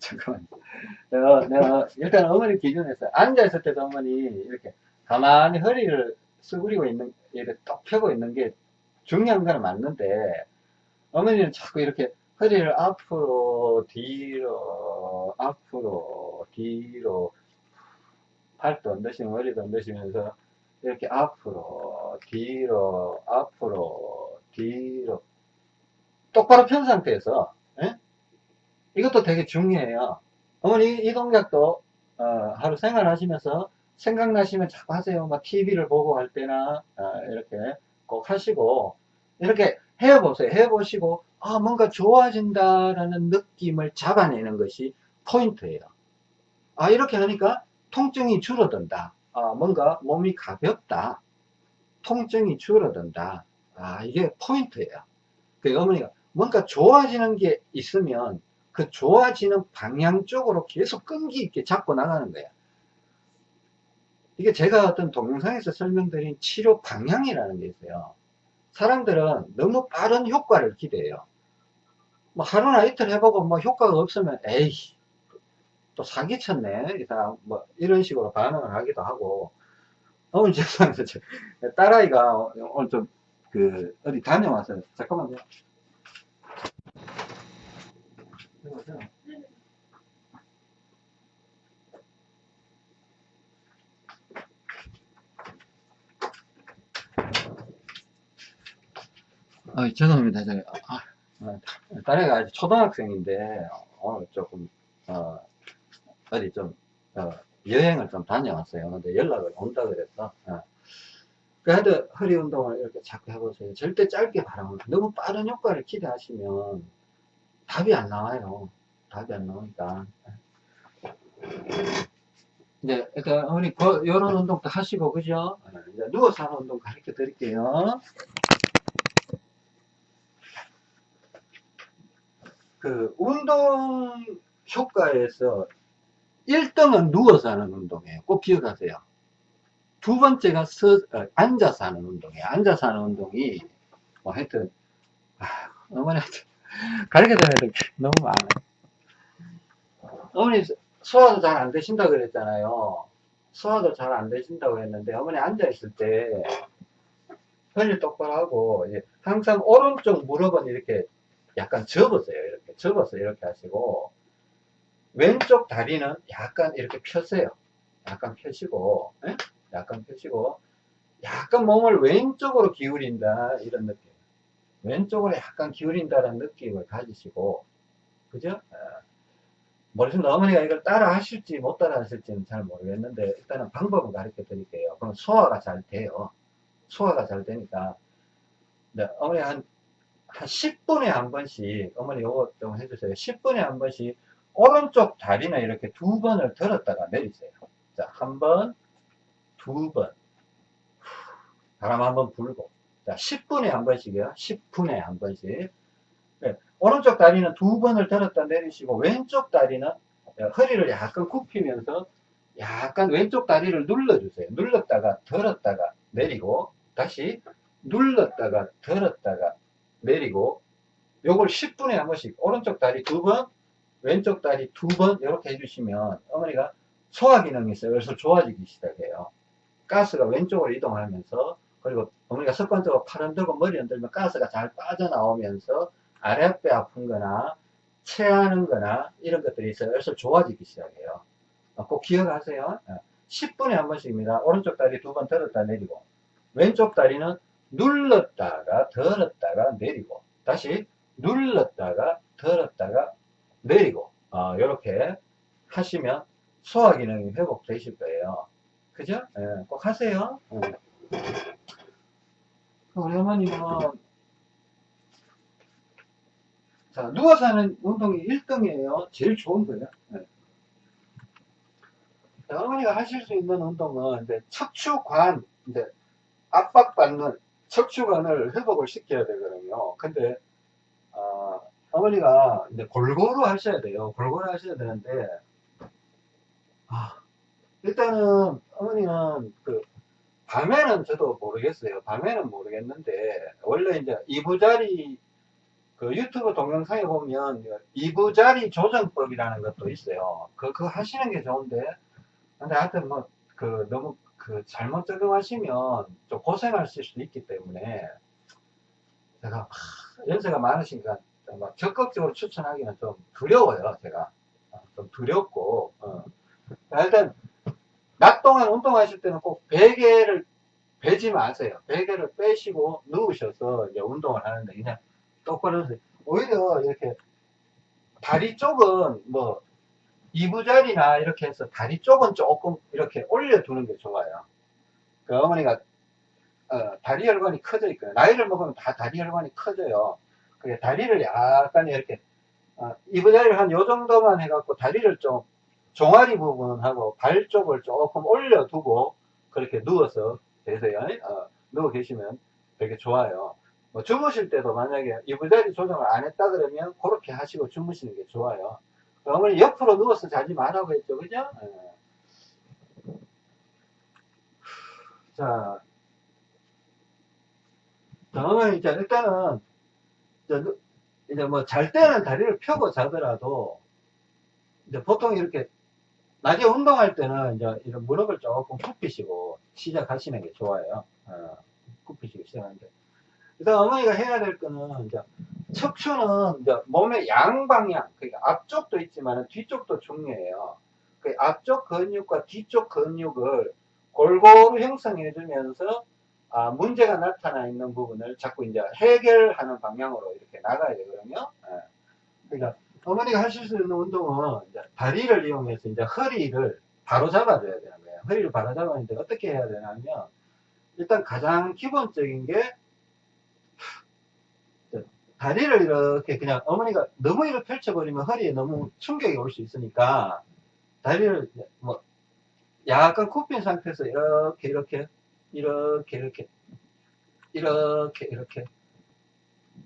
잠깐만. 내가, 내가, 일단 어머니 기준에서 앉아있을 때도 어머니 이렇게 가만히 허리를 쓰구리고 있는, 이렇게 똑 펴고 있는 게 중요한 건 맞는데, 어머니는 자꾸 이렇게 허리를 앞으로, 뒤로, 앞으로, 뒤로, 팔도 얹으시면 머리도 얹으시면서 이렇게 앞으로, 뒤로, 앞으로, 뒤로 똑바로 편 상태에서 에? 이것도 되게 중요해요. 어머니 이 동작도 어, 하루 생활하시면서 생각나시면 자꾸 하세요. 막 TV를 보고 할 때나 어, 이렇게 꼭 하시고 이렇게 해보세요. 해보시고 아 뭔가 좋아진다라는 느낌을 잡아내는 것이 포인트예요. 아 이렇게 하니까 통증이 줄어든다. 아 뭔가 몸이 가볍다. 통증이 줄어든다. 아 이게 포인트예요. 그 어머니가 뭔가 좋아지는 게 있으면 그 좋아지는 방향 쪽으로 계속 끈기 있게 잡고 나가는 거예요. 이게 제가 어떤 동영상에서 설명드린 치료 방향이라는 게 있어요. 사람들은 너무 빠른 효과를 기대해요. 뭐 하루나 이틀 해보고 뭐 효과가 없으면 에이 또 사기쳤네 이 사람 뭐 이런 식으로 반응을 하기도 하고 오늘 죄송합니다 저 딸아이가 오늘 좀 그 어디 다녀왔어요 잠깐만요 여보세요? 아, 죄송합니다. 저, 아, 아, 딸애가 아직 초등학생인데, 오늘 조금, 어, 어디 좀, 어, 여행을 좀 다녀왔어요. 근데 연락을 온다 그래서, 어. 그 하여튼 허리 운동을 이렇게 자꾸 해보세요. 절대 짧게 바라면, 너무 빠른 효과를 기대하시면 답이 안 나와요. 답이 안 나오니까. 이제, 일단, 어머니, 그, 요런 운동도 하시고, 그죠? 어, 이제 누워서 하는 운동 가르쳐 드릴게요. 그 운동 효과에서 1등은 누워서 하는 운동이에요. 꼭 기억하세요. 두 번째가 서, 어, 앉아서 하는 운동이에요. 앉아서 하는 운동이 뭐 하여튼 아, 어머니한테 가르쳐드려야 될게 너무 많아요. 어머니 소화도 잘 안 되신다 그랬잖아요. 소화도 잘 안 되신다고 했는데 어머니 앉아있을 때 허리를 똑바로 하고 항상 오른쪽 무릎은 이렇게 약간 접으세요. 이렇게 접어서 이렇게 하시고 왼쪽 다리는 약간 이렇게 펴세요. 약간 펴시고 예? 약간 펴시고 약간 몸을 왼쪽으로 기울인다 이런 느낌. 왼쪽으로 약간 기울인다는 느낌을 가지시고 그죠? 어, 모르겠습니다. 어머니가 이걸 따라 하실지 못 따라 하실지는 잘 모르겠는데 일단은 방법을 가르쳐 드릴게요. 그럼 소화가 잘 돼요. 소화가 잘 되니까 네, 어머니 한, 한 10분에 한 번씩 어머니 요거 좀 해주세요. 10분에 한 번씩 오른쪽 다리나 이렇게 두 번을 들었다가 내리세요. 자, 한 번, 두 번. 바람 한 번 불고. 자, 10분에 한 번씩이요. 10분에 한 번씩. 네, 오른쪽 다리는 두 번을 들었다 내리시고, 왼쪽 다리는 허리를 약간 굽히면서 약간 왼쪽 다리를 눌러주세요. 눌렀다가 들었다가 내리고, 다시 눌렀다가 들었다가 내리고, 요걸 10분에 한 번씩, 오른쪽 다리 두 번, 왼쪽 다리 두 번, 이렇게 해주시면, 어머니가 소화 기능이 있어요. 그래서 좋아지기 시작해요. 가스가 왼쪽으로 이동하면서 그리고 어머니가 습관적으로 팔 흔들고 머리 흔들면 가스가 잘 빠져나오면서 아랫배 아픈 거나 체하는 거나 이런 것들이 있어요. 그래서 좋아지기 시작해요. 어, 꼭 기억하세요. 10분에 한 번씩입니다. 오른쪽 다리 두 번 들었다 내리고 왼쪽 다리는 눌렀다가 들었다가 내리고 다시 눌렀다가 들었다가 내리고 이렇게 하시면 소화 기능이 회복되실 거예요. 그죠? 예, 꼭 하세요. 어머님은 자 누워서 하는 운동이 1등이에요. 제일 좋은 거예요. 예. 자, 어머니가 하실 수 있는 운동은 이제 척추관 이제 압박받는 척추관을 회복을 시켜야 되거든요. 근데 어, 어머니가 이제 골고루 하셔야 돼요. 골고루 하셔야 되는데 아, 일단은 어머니는 그 밤에는 저도 모르겠어요. 밤에는 모르겠는데 원래 이제 이부자리 그 유튜브 동영상에 보면 이부자리 조정법이라는 것도 있어요. 그, 그거 하시는 게 좋은데 근데 하여튼 뭐 그 너무 그 잘못 적용하시면 좀 고생하실 수도 있기 때문에 제가 하, 연세가 많으시니까 막 적극적으로 추천하기는 좀 두려워요. 제가 좀 두렵고 어. 일단 낮 동안 운동하실 때는 꼭 베개를 베지 마세요. 베개를 빼시고 누우셔서 이제 운동을 하는데 그냥 똑바로. 오히려 이렇게 다리 쪽은 뭐 이부자리나 이렇게 해서 다리 쪽은 조금 이렇게 올려두는 게 좋아요. 그 어머니가 어, 다리 혈관이 커져 있거든요. 나이를 먹으면 다 다리 혈관이 커져요. 그게 다리를 약간 이렇게 어, 이부자리를 한 요 정도만 해갖고 다리를 좀 종아리 부분하고 발 쪽을 조금 올려두고 그렇게 누워서 계세요. 어, 누워 계시면 되게 좋아요. 뭐 주무실 때도 만약에 이부자리 조정을 안 했다 그러면 그렇게 하시고 주무시는 게 좋아요. 어머니 옆으로 누워서 자지 말라고 했죠. 그죠? 예. 자, 그러면 이제 일단은 이제 뭐 잘 때는 다리를 펴고 자더라도 이제 보통 이렇게 낮에 운동할 때는 이제 이런 무릎을 조금 굽히시고 시작하시는 게 좋아요. 어, 굽히시고 시작하는데. 일단 어머니가 해야 될 거는 이제 척추는 이제 몸의 양방향, 그러니까 앞쪽도 있지만 뒤쪽도 중요해요. 그 앞쪽 근육과 뒤쪽 근육을 골고루 형성해 주면서 아, 문제가 나타나 있는 부분을 자꾸 이제 해결하는 방향으로 이렇게 나가야 되거든요. 예. 그러니까 어머니가 하실 수 있는 운동은 이제 다리를 이용해서 이제 허리를 바로 잡아줘야 되는 거예요. 허리를 바로 잡았는데 어떻게 해야 되냐면 일단 가장 기본적인 게 다리를 이렇게 그냥 어머니가 너무 이렇게 펼쳐버리면 허리에 너무 충격이 올 수 있으니까 다리를 뭐 약간 굽힌 상태에서 이렇게 이렇게 이렇게 이렇게 이렇게 이렇게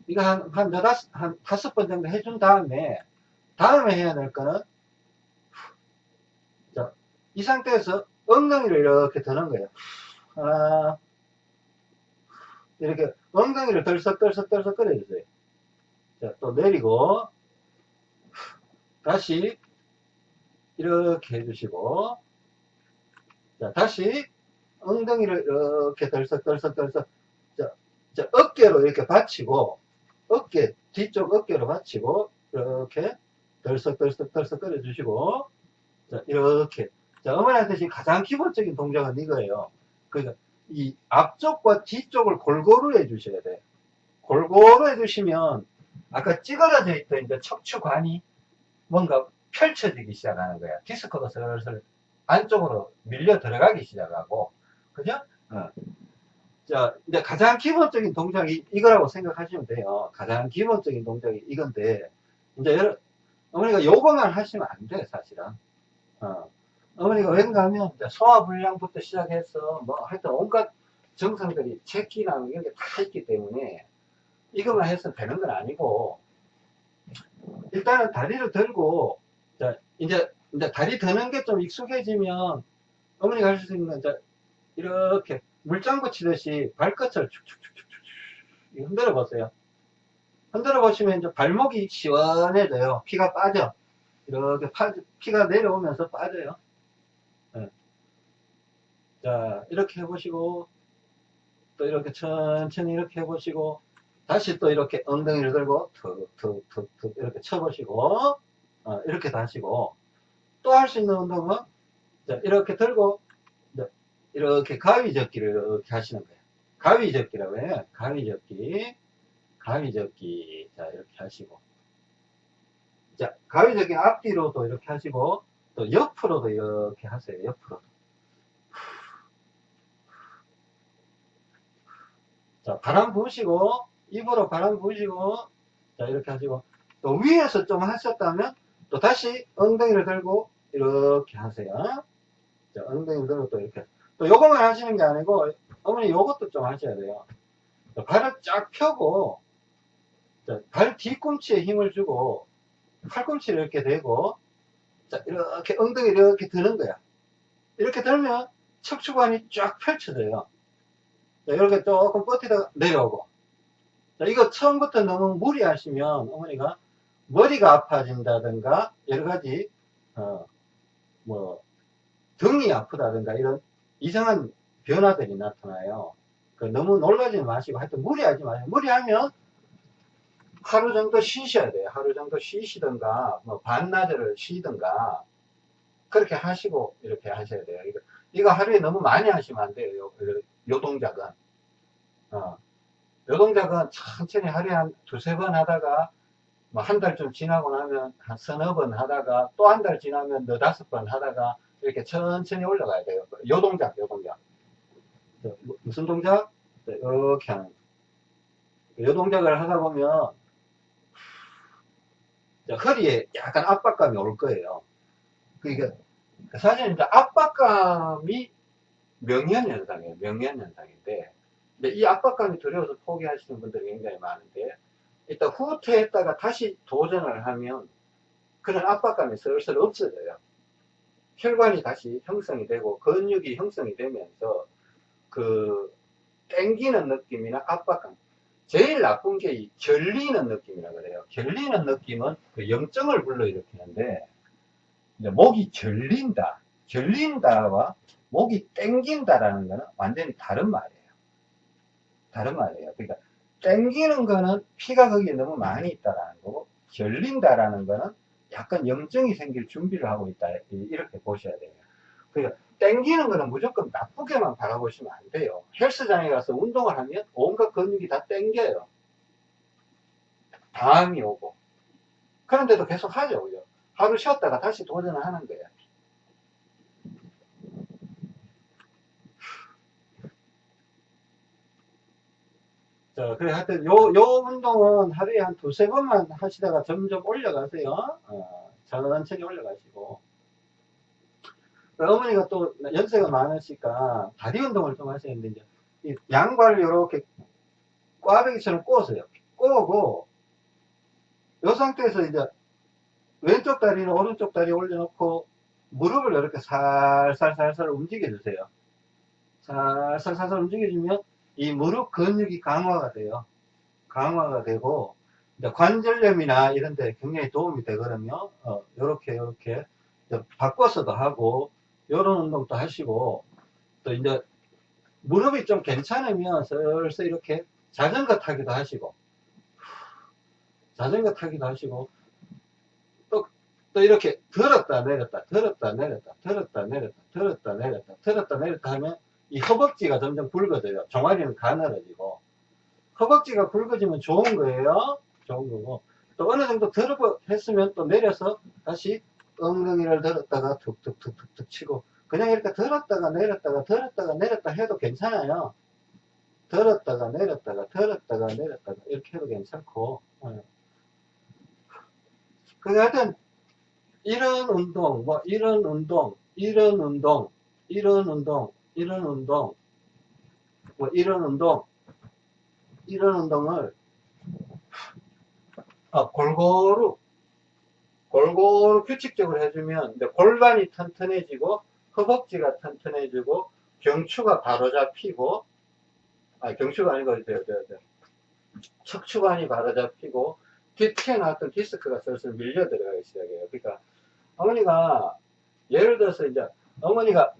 이거 한, 한 너다섯, 한 다섯 번 정도 해준 다음에 다음에 해야 될 거는 자, 이 상태에서 엉덩이를 이렇게 드는 거예요. 하나 이렇게 엉덩이를 덜썩덜썩덜썩 끌어주세요. 자, 또 내리고 다시 이렇게 해주시고 자, 다시 엉덩이를 이렇게 덜썩덜썩덜썩 자, 자, 어깨로 이렇게 받치고 어깨 뒤쪽 어깨로 받치고 이렇게 덜썩덜썩 덜썩 끌어주시고 자, 이렇게 자, 어머니한테 지금 가장 기본적인 동작은 이거예요. 그러니까 이 앞쪽과 뒤쪽을 골고루 해주셔야 돼. 골고루 해주시면 아까 찌그러져 있던 이제 척추관이 뭔가 펼쳐지기 시작하는 거야. 디스크가 슬슬 안쪽으로 밀려 들어가기 시작하고, 그죠? 어. 자, 이제 가장 기본적인 동작이 이거라고 생각하시면 돼요. 가장 기본적인 동작이 이건데, 이제 여러, 어머니가 요거만 하시면 안 돼, 사실은. 어. 어머니가 왠가 하면 소화불량부터 시작해서 뭐 하여튼 온갖 정상들이 체기나 이런 게 다 있기 때문에 이것만 해서 되는 건 아니고 일단은 다리를 들고 자, 이제 이제 다리 드는 게 좀 익숙해지면 어머니가 할 수 있는 건 이제 이렇게 물장구 치듯이 발끝을 축축축축축 흔들어 보세요. 흔들어 보시면 이제 발목이 시원해져요. 피가 빠져. 이렇게 파, 피가 내려오면서 빠져요. 네. 자, 이렇게 해보시고, 또 이렇게 천천히 이렇게 해보시고, 다시 또 이렇게 엉덩이를 들고, 툭, 툭, 툭, 툭, 이렇게 쳐보시고, 어, 이렇게 다시고, 또 할 수 있는 운동은, 자, 이렇게 들고, 이렇게 가위접기를 이렇게 하시는 거예요. 가위접기라고 해요. 가위접기, 가위접기. 자, 이렇게 하시고. 자, 가위접기 앞뒤로도 이렇게 하시고, 또 옆으로도 이렇게 하세요. 옆으로. 자, 바람 부으시고, 입으로 바람 부으시고, 자, 이렇게 하시고, 또 위에서 좀 하셨다면, 또 다시 엉덩이를 들고, 이렇게 하세요. 자, 엉덩이를 들고 또 이렇게. 또 요것만 하시는 게 아니고, 어머니 요것도 좀 하셔야 돼요. 자, 발을 쫙 펴고, 자, 발 뒤꿈치에 힘을 주고, 팔꿈치를 이렇게 대고, 자, 이렇게 엉덩이를 이렇게 드는 거야. 이렇게 들면 척추관이 쫙 펼쳐져요. 자, 이렇게 조금 버티다가 내려오고. 자, 이거 처음부터 너무 무리하시면 어머니가 머리가 아파진다든가 여러 가지 어, 뭐 등이 아프다든가 이런 이상한 변화들이 나타나요. 그 너무 놀라지 마시고 하여튼 무리하지 마세요. 무리하면 하루 정도 쉬셔야 돼요. 하루 정도 쉬시든가, 뭐, 반나절을 쉬든가, 그렇게 하시고, 이렇게 하셔야 돼요. 이거, 이거 하루에 너무 많이 하시면 안 돼요. 요, 요 동작은. 어. 요 동작은 천천히 하루에 한 두세 번 하다가, 뭐, 한달좀 지나고 나면 한 서너 번 하다가, 또 한 달 지나면 너 다섯 번 하다가, 이렇게 천천히 올라가야 돼요. 요 동작, 요 동작. 무슨 동작? 이렇게 하는. 요 동작을 하다 보면, 허리에 약간 압박감이 올 거예요. 그러니까 사실 이제 압박감이 명현현상이에요. 명현현상인데 이 압박감이 두려워서 포기하시는 분들이 굉장히 많은데 일단 후퇴했다가 다시 도전을 하면 그런 압박감이 슬슬 없어져요. 혈관이 다시 형성이 되고 근육이 형성이 되면서 그 땡기는 느낌이나 압박감 제일 나쁜 게 이 결리는 느낌이라 그래요. 결리는 느낌은 그 염증을 불러일으키는데, 이제 목이 결린다, 결린다와 목이 땡긴다라는 거는 완전히 다른 말이에요. 다른 말이에요. 그러니까 땡기는 거는 피가 거기에 너무 많이 있다라는 거고, 결린다라는 거는 약간 염증이 생길 준비를 하고 있다. 이렇게 보셔야 돼요. 그러니까 땡기는 거는 무조건 나쁘게만 바라보시면 안 돼요. 헬스장에 가서 운동을 하면 온갖 근육이 다 땡겨요. 다음이 오고. 그런데도 계속 하죠. 그죠? 하루 쉬었다가 다시 도전을 하는 거예요. 자, 그래, 하여튼, 요, 요 운동은 하루에 한 두세 번만 하시다가 점점 올려가세요. 어, 천천히 올려가시고. 어머니가 또 연세가 많으시니까 다리 운동을 좀 하셔야 되는데, 이제 양발을 이렇게 꽈배기처럼 꼬으세요. 꼬고, 요 상태에서 이제 왼쪽 다리는 오른쪽 다리 올려놓고, 무릎을 이렇게 살살살살 움직여주세요. 살살살살 움직여주면, 이 무릎 근육이 강화가 돼요. 강화가 되고, 관절염이나 이런 데 굉장히 도움이 되거든요. 어, 요렇게, 요렇게. 바꿔서도 하고, 요런 운동도 하시고, 또 이제, 무릎이 좀 괜찮으면 슬슬 이렇게 자전거 타기도 하시고, 자전거 타기도 하시고, 또, 또 이렇게 들었다 내렸다, 들었다 내렸다, 들었다 내렸다, 들었다 내렸다, 들었다 내렸다 하면, 이 허벅지가 점점 굵어져요. 종아리는 가늘어지고. 허벅지가 굵어지면 좋은 거예요. 좋은 거고. 또 어느 정도 들어 했으면 또 내려서 다시 엉덩이를 들었다가 툭툭툭툭툭 치고. 그냥 이렇게 들었다가 내렸다가 들었다가 내렸다 해도 괜찮아요. 들었다가 내렸다가 들었다가 내렸다가 이렇게 해도 괜찮고. 그 하여튼 이런 운동, 뭐 이런 운동, 이런 운동, 이런 운동, 이런 운동, 뭐 이런 운동, 이런 운동을 아, 골고루 골고루 규칙적으로 해주면 골반이 튼튼해지고 허벅지가 튼튼해지고 경추가 바로 잡히고 아 경추가 아니고 저, 저, 저, 척추관이 바로 잡히고 뒤 튀어나왔던 디스크가 슬슬 밀려 들어가기 시작해요. 그러니까 어머니가 예를 들어서 이제 어머니가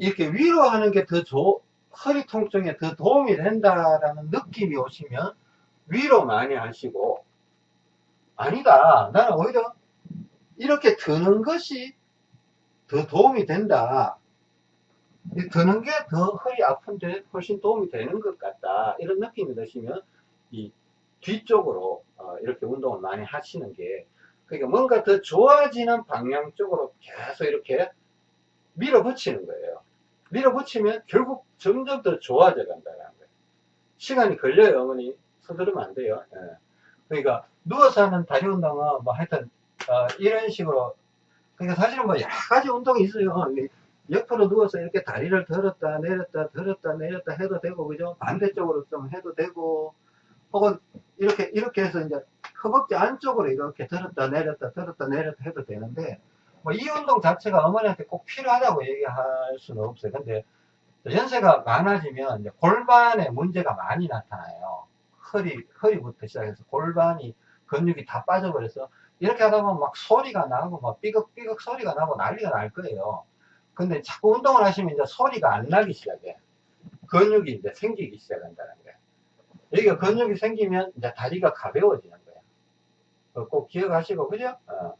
이렇게 위로 하는 게 더 좋, 허리 통증에 더 도움이 된다라는 느낌이 오시면 위로 많이 하시고, 아니다. 나는 오히려 이렇게 드는 것이 더 도움이 된다. 드는 게 더 허리 아픈데 훨씬 도움이 되는 것 같다. 이런 느낌이 드시면 이 뒤쪽으로 어, 이렇게 운동을 많이 하시는 게 그러니까 뭔가 더 좋아지는 방향 쪽으로 계속 이렇게 밀어붙이는 거예요. 밀어붙이면 결국 점점 더 좋아져 간다는 거예요. 시간이 걸려요, 어머니. 서두르면 안 돼요. 예. 그러니까 누워서 하는 다리 운동은 뭐 하여튼 어, 이런 식으로 그러니까 사실은 뭐 여러 가지 운동이 있어요. 옆으로 누워서 이렇게 다리를 들었다 내렸다 들었다 내렸다 해도 되고 그죠? 반대쪽으로 좀 해도 되고 혹은 이렇게 이렇게 해서 이제 허벅지 안쪽으로 이렇게 들었다 내렸다 들었다 내렸다 해도 되는데 뭐 이 운동 자체가 어머니한테 꼭 필요하다고 얘기할 수는 없어요. 근데 연세가 많아지면 이제 골반에 문제가 많이 나타나요. 허리, 허리부터 시작해서 골반이 근육이 다 빠져버려서 이렇게 하다 보면 막 소리가 나고 막 삐걱삐걱 소리가 나고 난리가 날 거예요. 근데 자꾸 운동을 하시면 이제 소리가 안 나기 시작해. 근육이 이제 생기기 시작한다는 거예요. 여기가 근육이 생기면 이제 다리가 가벼워지는 거예요. 꼭 기억하시고, 그죠? 어.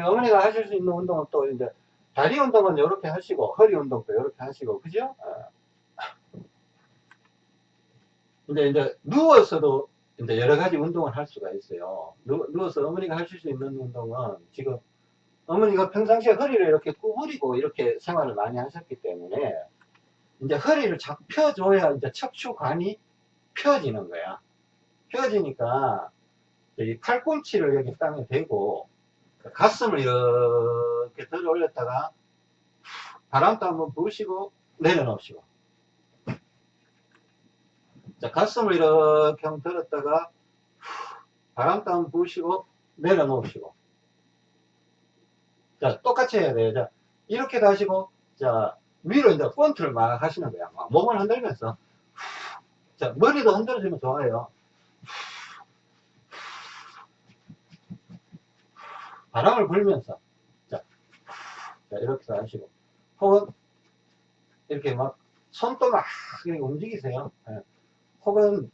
어머니가 하실 수 있는 운동은 또 이제 다리 운동은 이렇게 하시고 허리 운동도 이렇게 하시고 그죠? 어. 근데 이제 누워서도 이제 여러 가지 운동을 할 수가 있어요. 누, 누워서 어머니가 하실 수 있는 운동은 지금 어머니가 평상시에 허리를 이렇게 구부리고 이렇게 생활을 많이 하셨기 때문에 이제 허리를 자꾸 펴줘야 이제 척추관이 펴지는 거야. 펴지니까 이 팔꿈치를 여기 땅에 대고 가슴을 이렇게 들어 올렸다가 바람도 한번 부으시고 내려놓으시고. 자 가슴을 이렇게 한번 들었다가 바람도 한번 부으시고 내려놓으시고. 자 똑같이 해야 돼요. 자 이렇게도 하시고 자 위로 이제 펀트를 막 하시는 거야 막 몸을 흔들면서. 자, 머리도 흔들어주면 좋아요. 바람을 불면서. 자, 자 이렇게 하시고. 혹은, 이렇게 막, 손도 막 움직이세요. 예. 혹은,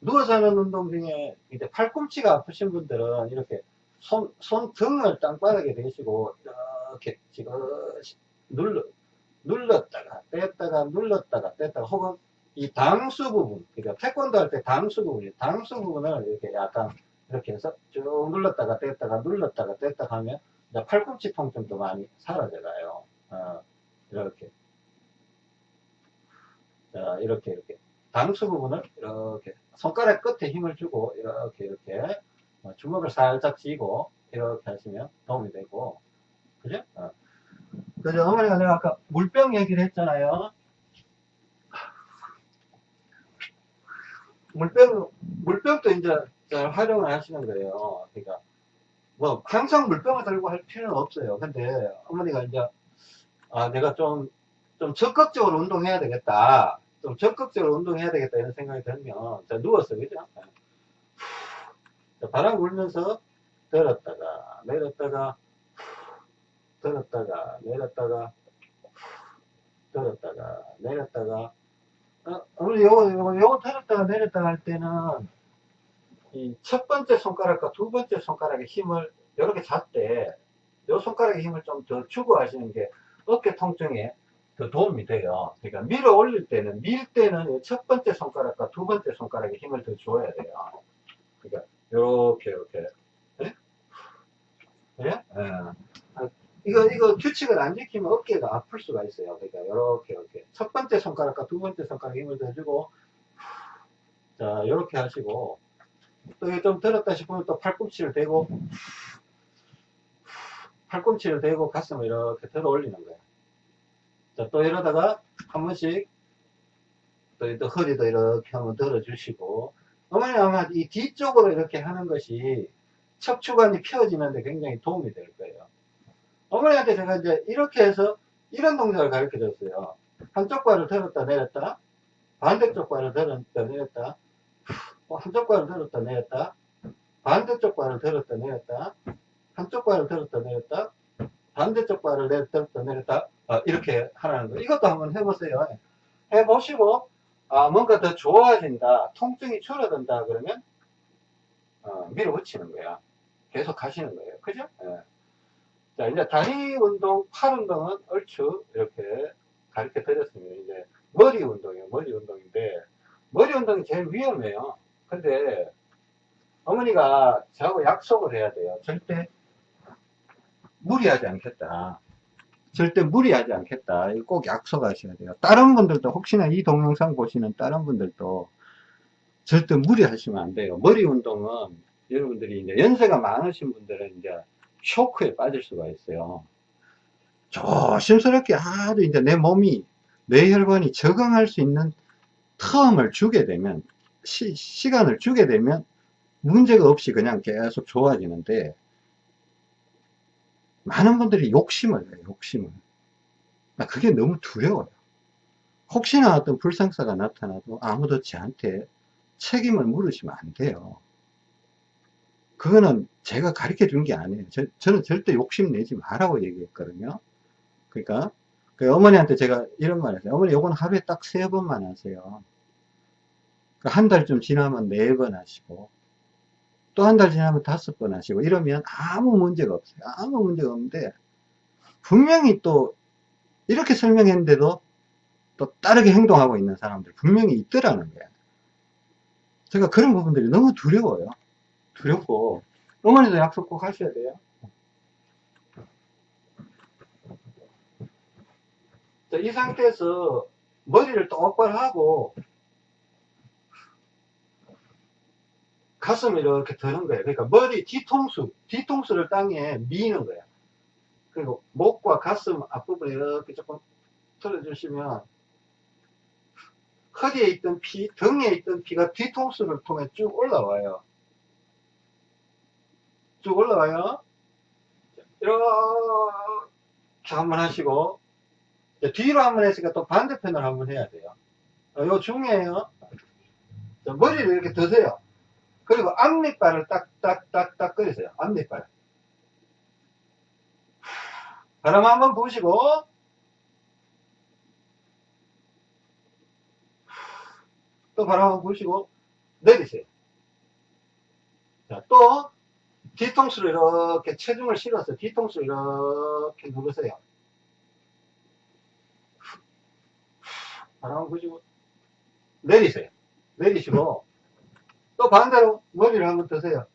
누워서 하는 운동 중에, 이제 팔꿈치가 아프신 분들은 이렇게 손, 손 등을 땅바닥에 대시고, 이렇게 지그시 눌러, 눌렀다가, 뗐다가, 눌렀다가, 뗐다가, 혹은 이 당수 부분, 그러니까 태권도 할 때 당수 부분, 당수 부분을 이렇게 약간 이렇게 해서 쭉 눌렀다가 뗐다가 눌렀다가 뗐다가 하면 이제 팔꿈치 통증도 많이 사라져가요. 어, 이렇게. 자, 이렇게, 이렇게. 당수 부분을 이렇게 손가락 끝에 힘을 주고 이렇게, 이렇게 어, 주먹을 살짝 쥐고 이렇게 하시면 도움이 되고. 그죠? 어. 그죠? 어머니가 내가 아까 물병 얘기를 했잖아요. 물병, 물병도 이제 잘 활용을 하시는 거예요. 그러니까, 뭐, 항상 물병을 들고 할 필요는 없어요. 근데 어머니가 이제, 아, 내가 좀, 좀 적극적으로 운동해야 되겠다. 좀 적극적으로 운동해야 되겠다. 이런 생각이 들면, 자, 누웠어. 그죠? 자, 바람 불면서 들었다가, 내렸다가, 들었다가, 내렸다가, 들었다가, 내렸다가, 어, 우리 요거, 요거, 들었다가 내렸다가 할 때는, 이 첫 번째 손가락과 두 번째 손가락의 힘을 이렇게 잡되, 요 손가락의 힘을 좀 더 주고 하시는 게 어깨 통증에 더 도움이 돼요. 그러니까 밀어 올릴 때는, 밀 때는 이첫 번째 손가락과 두 번째 손가락에 힘을 더 줘야 돼요. 그러니까, 요렇게, 요렇게. 예? 그래? 예. 아, 이거, 이거 규칙을 안 지키면 어깨가 아플 수가 있어요. 그러니까, 요렇게, 이렇게. 첫 번째 손가락과 두 번째 손가락에 힘을 더 주고, 자, 요렇게 하시고, 또 좀 들었다 싶으면 또 팔꿈치를 대고, 팔꿈치를 대고 가슴을 이렇게 들어 올리는 거예요. 자, 또 이러다가 한 번씩 또, 또 허리도 이렇게 한번 들어주시고, 어머니 아마 이 뒤쪽으로 이렇게 하는 것이 척추관이 펴지는데 굉장히 도움이 될 거예요. 어머니한테 제가 이제 이렇게 해서 이런 동작을 가르쳐 줬어요. 한쪽 발을 들었다 내렸다, 반대쪽 발을 들었다 내렸다, 어, 한쪽 발을 들었다 내렸다, 반대쪽 발을 들었다 내렸다, 한쪽 발을 들었다 내렸다, 반대쪽 발을 내- 들었다 내렸다, 어, 이렇게 하라는 거. 이것도 한번 해보세요. 해보시고, 아, 뭔가 더 좋아진다, 통증이 줄어든다, 그러면, 어, 밀어붙이는 거야. 계속 가시는 거예요. 그죠? 예. 자, 이제 다리 운동, 팔 운동은 얼추 이렇게 가르쳐 드렸습니다. 이제 머리 운동이에요. 머리 운동인데, 머리 운동이 제일 위험해요. 근데, 어머니가 저하고 약속을 해야 돼요. 절대 무리하지 않겠다. 절대 무리하지 않겠다. 꼭 약속하셔야 돼요. 다른 분들도 혹시나 이 동영상 보시는 다른 분들도 절대 무리하시면 안 돼요. 머리 운동은 여러분들이 이제 연세가 많으신 분들은 이제 쇼크에 빠질 수가 있어요. 조심스럽게 아주 이제 내 몸이 뇌혈관이 적응할 수 있는 텀을 주게 되면 시, 시간을 주게 되면 문제가 없이 그냥 계속 좋아지는데 많은 분들이 욕심을 해요, 욕심을. 나 그게 너무 두려워요. 혹시나 어떤 불상사가 나타나도 아무도 저한테 책임을 물으시면 안 돼요. 그거는 제가 가르쳐 준 게 아니에요. 저, 저는 절대 욕심 내지 말라고 얘기했거든요. 그러니까, 그 어머니한테 제가 이런 말 했어요. 어머니, 요건 하루에 딱 세 번만 하세요. 한 달 좀 지나면 네 번 하시고, 또 한 달 지나면 다섯 번 하시고, 이러면 아무 문제가 없어요. 아무 문제가 없는데, 분명히 또, 이렇게 설명했는데도, 또 다르게 행동하고 있는 사람들 분명히 있더라는 거예요. 제가 그런 부분들이 너무 두려워요. 두렵고, 어머니도 약속 꼭 하셔야 돼요. 자, 이 상태에서 머리를 똑바로 하고, 가슴을 이렇게 드는 거예요. 그러니까 머리 뒤통수, 뒤통수를 땅에 미는 거야. 그리고 목과 가슴 앞부분을 이렇게 조금 틀어주시면, 허리에 있던 피, 등에 있던 피가 뒤통수를 통해 쭉 올라와요. 쭉 올라와요. 이렇게 한번 하시고, 뒤로 한번 했으니까 또 반대편을 한번 해야 돼요. 어, 이거 중요해요. 자, 머리를 이렇게 드세요. 그리고 앞니빨을 딱딱딱딱 끓이세요. 앞니빨. 바람 한번 부시고 또 바람 한번 부시고 내리세요. 자, 또 뒤통수로 이렇게 체중을 실어서 뒤통수로 이렇게 누르세요. 바람 한번 부시고 내리세요. 내리시고 또 반대로 머리를 한번 드세요.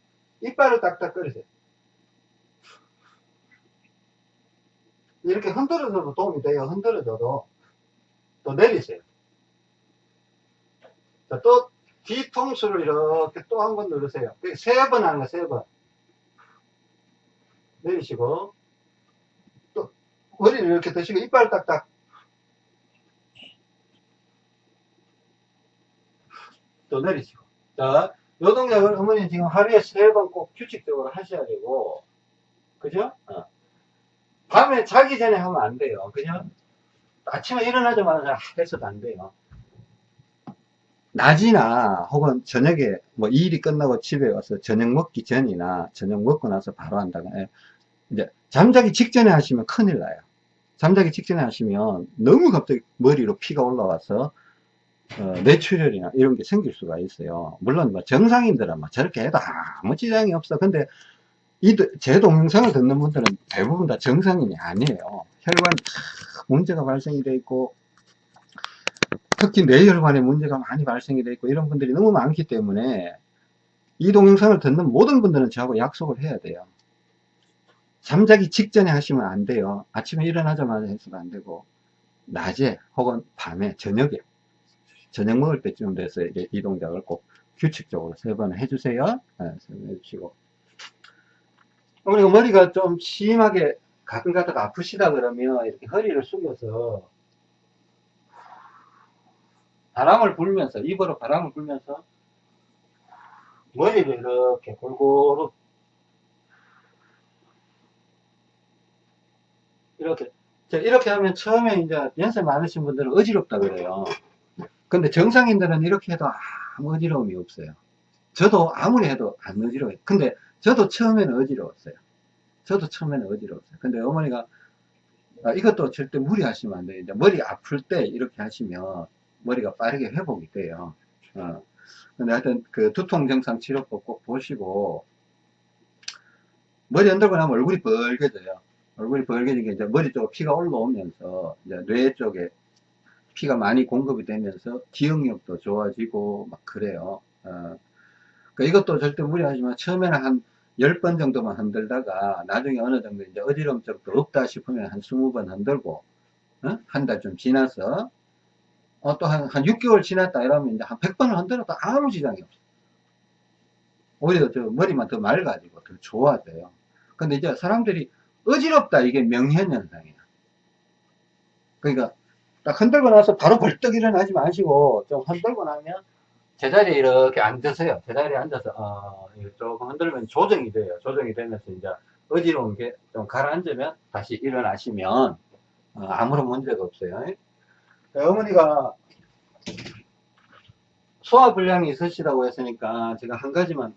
이빨을 딱딱거리세요. 이렇게 흔들어줘도 도움이 돼요. 흔들어줘도. 또 내리세요. 자, 또 뒤통수를 이렇게 또 한 번 누르세요. 세 번 하는 거, 세 번. 내리시고, 또 머리를 이렇게 드시고, 이빨 딱딱. 또 내리시고. 자, 요 동작을 어머니 지금 하루에 세 번 꼭 규칙적으로 하셔야 되고, 그죠? 어. 밤에 자기 전에 하면 안 돼요. 그냥 아침에 일어나자마자 해서도 안 돼요. 낮이나 혹은 저녁에 뭐 일이 끝나고 집에 와서 저녁 먹기 전이나 저녁 먹고 나서 바로 한다거나 예. 이제 잠자기 직전에 하시면 큰일 나요. 잠자기 직전에 하시면 너무 갑자기 머리로 피가 올라와서 어, 뇌출혈이나 이런 게 생길 수가 있어요. 물론 뭐 정상인들은 뭐 저렇게 해도 아무 지장이 없어. 근데 이, 제 동영상을 듣는 분들은 대부분 다 정상인이 아니에요. 혈관 문제가 발생이 돼 있고, 특히 뇌혈관에 문제가 많이 발생이 돼 있고, 이런 분들이 너무 많기 때문에, 이 동영상을 듣는 모든 분들은 저하고 약속을 해야 돼요. 잠자기 직전에 하시면 안 돼요. 아침에 일어나자마자 해서도 안 되고, 낮에 혹은 밤에, 저녁에, 저녁 먹을 때쯤 돼서 이제 이 동작을 꼭 규칙적으로 세 번 해주세요. 네, 세번 해주시고. 우리가 머리가 좀 심하게 가끔 가다가 아프시다 그러면 이렇게 허리를 숙여서 바람을 불면서 입으로 바람을 불면서 머리를 이렇게 골고루 이렇게 이렇게 하면 처음에 이제 연세 많으신 분들은 어지럽다 그래요 근데 정상인들은 이렇게 해도 아무 어지러움이 없어요 저도 아무리 해도 안 어지러워요 근데 저도 처음에는 어지러웠어요. 저도 처음에는 어지러웠어요. 근데 어머니가 아, 이것도 절대 무리하시면 안 돼요. 이제 머리 아플 때 이렇게 하시면 머리가 빠르게 회복이 돼요. 어. 근데 하여튼 그 두통 증상 치료법 꼭 보시고 머리 흔들고 나면 얼굴이 벌게져요. 얼굴이 벌게지게 이제 머리 쪽 피가 올라오면서 이제 뇌 쪽에 피가 많이 공급이 되면서 기억력도 좋아지고 막 그래요. 어. 그러니까 이것도 절대 무리하지만 처음에는 한 10번 정도만 흔들다가 나중에 어느 정도 이제 어지러움 쪽도 없다 싶으면 한 20번 흔들고 어? 한달 좀 지나서 어, 또 한, 한 6개월 지났다 이러면 이제 한 100번을 흔들어도 아무 지장이 없어 오히려 저 머리만 더 맑아지고 더 좋아져요 근데 이제 사람들이 어지럽다 이게 명현현상이야 그러니까 딱 흔들고 나서 바로 벌떡 일어나지 마시고 좀 흔들고 나면 제자리에 이렇게 앉으세요. 제자리에 앉아서, 어, 조금 흔들면 조정이 돼요. 조정이 되면서 이제 어지러운 게 좀 가라앉으면 다시 일어나시면, 어, 아무런 문제가 없어요. 어머니가 소화 불량이 있으시다고 했으니까 제가 한 가지만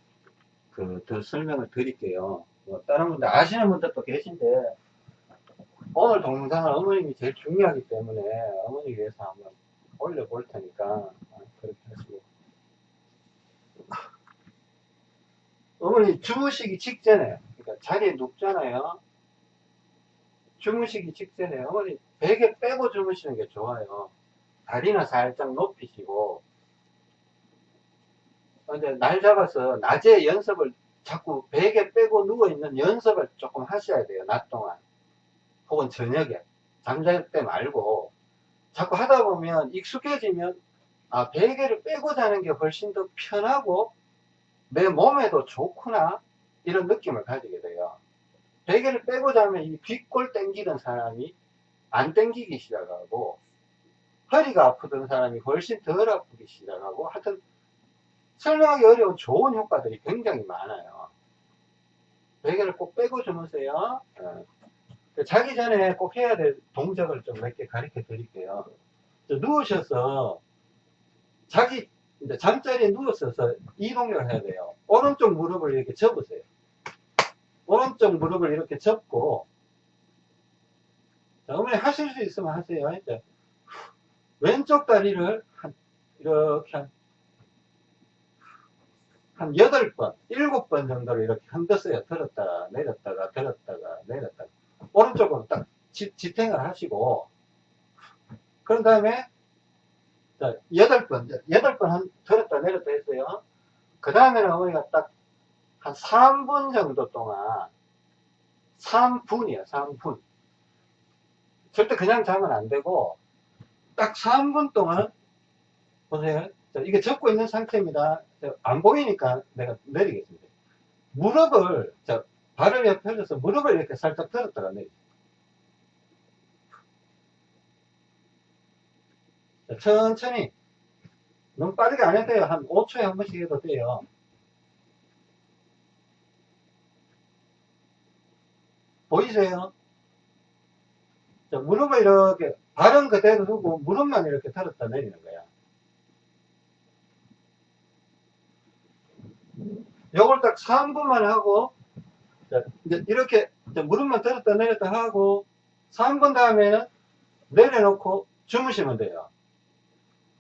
그 더 설명을 드릴게요. 뭐 다른 분들 아시는 분들도 계신데 오늘 동영상은 어머님이 제일 중요하기 때문에 어머니 위해서 한번 올려볼 테니까. 어, 그렇게 하시고. 어머니 주무시기 직전에 그러니까 자리에 눕잖아요. 주무시기 직전에 어머니 베개 빼고 주무시는 게 좋아요. 다리나 살짝 높이시고. 근데 날 잡아서 낮에 연습을 자꾸 베개 빼고 누워있는 연습을 조금 하셔야 돼요 낮 동안 혹은 저녁에 잠잘 때 말고 자꾸 하다 보면 익숙해지면 아 베개를 빼고 자는 게 훨씬 더 편하고 내 몸에도 좋구나 이런 느낌을 가지게 돼요. 베개를 빼고 자면 이 뒷골 땡기던 사람이 안 땡기기 시작하고 허리가 아프던 사람이 훨씬 덜 아프기 시작하고 하여튼 설명하기 어려운 좋은 효과들이 굉장히 많아요. 베개를 꼭 빼고 주무세요. 네. 자기 전에 꼭 해야 될 동작을 좀 몇 개 가르쳐 드릴게요 누우셔서 자기 잠자리에 누웠어서 이동을 해야 돼요. 오른쪽 무릎을 이렇게 접으세요. 오른쪽 무릎을 이렇게 접고, 자, 어머니 하실 수 있으면 하세요. 이제 왼쪽 다리를 한, 이렇게 한, 한 8번, 7번 정도로 이렇게 흔들어요. 들었다가, 내렸다가, 들었다가, 내렸다가. 오른쪽으로 딱 지, 지탱을 하시고, 그런 다음에, 자, 8번, 8번 한, 들었다 내렸다 했어요. 그 다음에는 어머니가 딱 한 3분 정도 동안, 3분이야, 3분. 절대 그냥 자면 안 되고, 딱 3분 동안, 보세요. 자, 이게 접고 있는 상태입니다. 자, 안 보이니까 내가 내리겠습니다. 무릎을, 자, 발을 옆에 펴서 무릎을 이렇게 살짝 들었다가 내리. 자, 천천히. 너무 빠르게 안 해도 돼요. 한 5초에 한 번씩 해도 돼요. 보이세요? 자, 무릎을 이렇게, 발은 그대로 두고 무릎만 이렇게 들었다 내리는 거야. 요걸 딱 3분만 하고, 자, 이제 이렇게 이제 무릎만 들었다 내렸다 하고, 3분 다음에는 내려놓고 주무시면 돼요.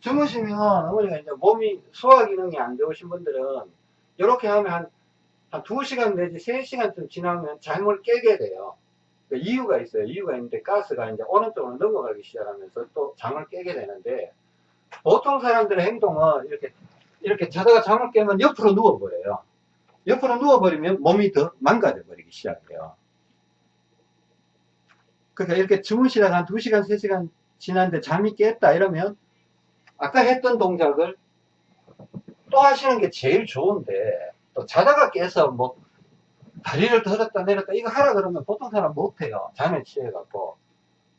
주무시면 어머니가 이제 몸이 소화 기능이 안 좋으신 분들은 이렇게 하면 한, 한 2시간 내지 3시간쯤 지나면 잠을 깨게 돼요. 그 이유가 있어요. 이유가 있는데 가스가 이제 오른쪽으로 넘어가기 시작하면서 또 잠을 깨게 되는데 보통 사람들의 행동은 이렇게 이렇게 자다가 잠을 깨면 옆으로 누워버려요. 옆으로 누워버리면 몸이 더 망가져 버리기 시작해요. 그러니까 이렇게 주무시다가 한 2시간, 3시간 지났는데 잠이 깼다 이러면 아까 했던 동작을 또 하시는 게 제일 좋은데 또 자다가 깨서 뭐 다리를 들었다 내렸다 이거 하라 그러면 보통 사람 못해요. 잠에 취해갖고.